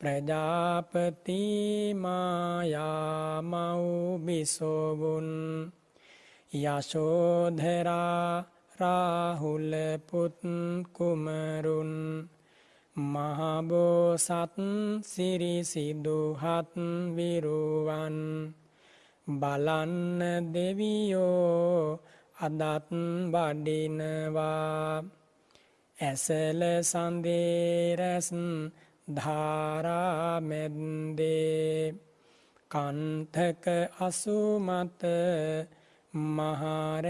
ප්‍රජාපති මායාමව්බිසොවුන් යශෝධරා රාහුල පුත් කුමරුන් මහබෝසත් සිරිසිදුහත් විරුවන් බලන්න දෙවියෝ අදත් වඩිනවා. ඇසල සන්දේරැස් ධාරාමැද්දේ කන්තක අසුමත මහරැමැද්දේ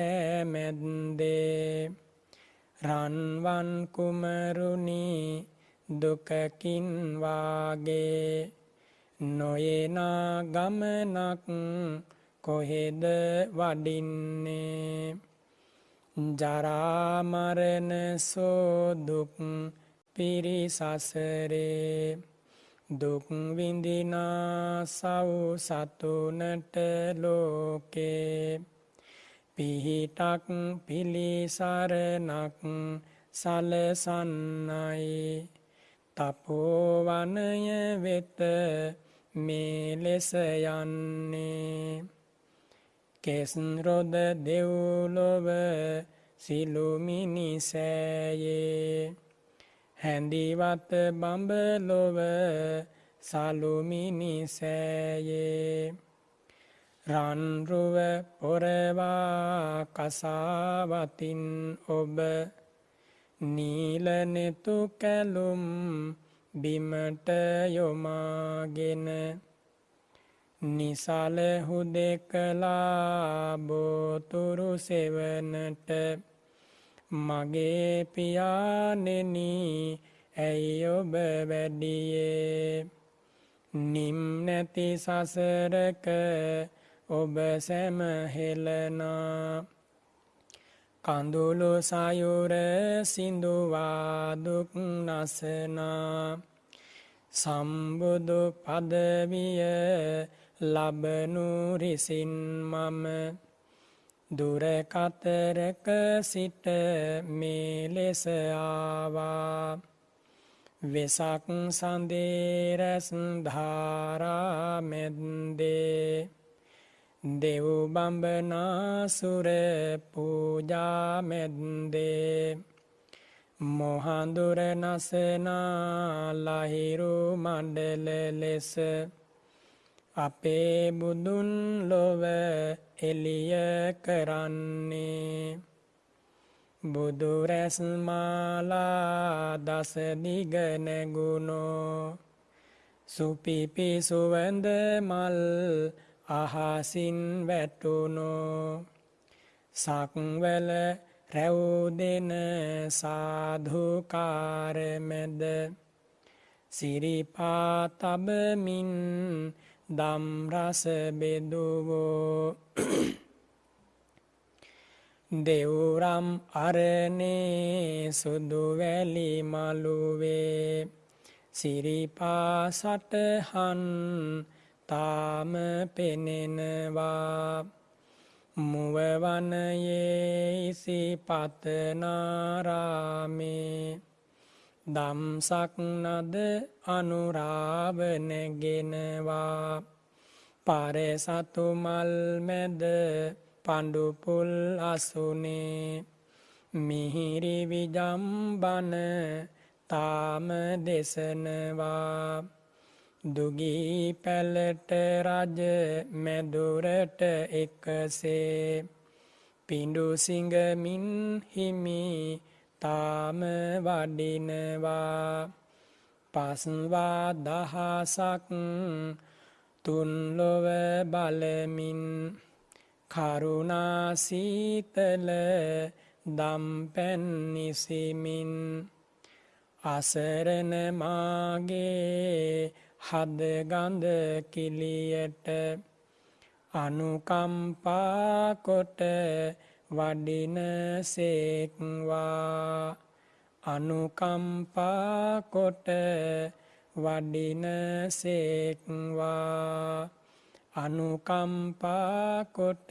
රන්වන් කුමරුණි දුකකින් වාගේ නොයෙනා ගමනක් කොහෙද වඩින්නේ? ජරාමරණ සෝදුක් පිරිසසරේ දුක්විඳිනා සව් සතුනට ලෝකේ පිහිටක් පිළිසරණක් සලසන්නයි. තපෝවනය වෙත මේ ලෙස යන්නේ. කෙස්රොද දෙව්ලොව සිලුමිනිසෑයේ හැඳිවත බඹලොව සලුමිනිසෑයේ රන්රුව පොරවා කසාවතින් ඔබ නීලනෙතු කැලුම් බිමට යොමාගෙන නිසල හුදෙකලා බෝතුරු සෙවනට මගේ පියානෙනි ඇයි ඔබ වැඩියේ? නිම් නැති සසරක ඔබ සැමහෙලනා කඳුළු සයුර සිඳුවාදුක් නසනා. සම්බුදු පදවිය ලබනු රිසින් මම. දුරකතරක සිට මේ ලෙස ආවා. වෙසක් සඳේරැස් ධාරාමැද්දේ දෙව්බඹනාසුර පූජාමැද්දේ මොහඳුර නසනා ලහිරු මණ්ඩල ලෙස අපේ බුදුන් ලොව එළිය කරන්නේ. බුදුරැස් මාලා දස දිග නැගුණෝ සුපිපි සුවඳ මල් අහසින් වැටුණෝ සක්වල රැව්දෙන සාධුකාරමැද සිරිපා තබමින් දම්රස බෙදුවෝ. දෙවුරම් අරනේ සුදුවැලි මළුවේ සිරිපා සටහන් තාම පෙනෙනවා. මුවවනයේ ඉසිපතනාරාමේ දම්සක් නද අනුරාව නැගෙනවා පරසතු මල් මැද පඩුපුල් අසුනේ. මිහිරි විජම්බන තාම දෙසනවා. දුගී පැලට රජ මැදුරට එකසේ. පිඩුසිංගමින් හිමි තාම වඩිනවා. පස්වා දහසක් තුන්ලොව බලමින් කරුණාසීතල දම්පැන්නිසිමින් අසරණ මාගේ හදගඳ කිලියට අනුකම්පාකොට වඩින සේක්වා. අනුකම්පාකොට වඩින සේක්වා. අනුකම්පාකොට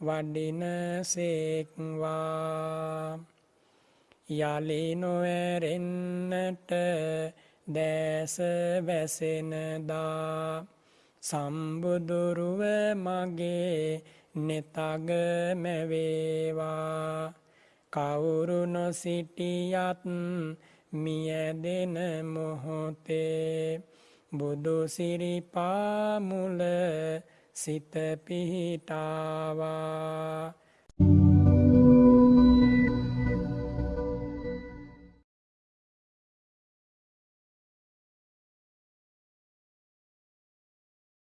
වඩින සේක්වා. යලි නොවැරෙන්නට දෑස වැසෙනදා සම්බුදුරුව මගේ නෙතග මැවේවා. කවුරු නොසිටියත් මියදෙන මොහොතේ. බුදුසිරිපාමුල සිත පිහිටාවා.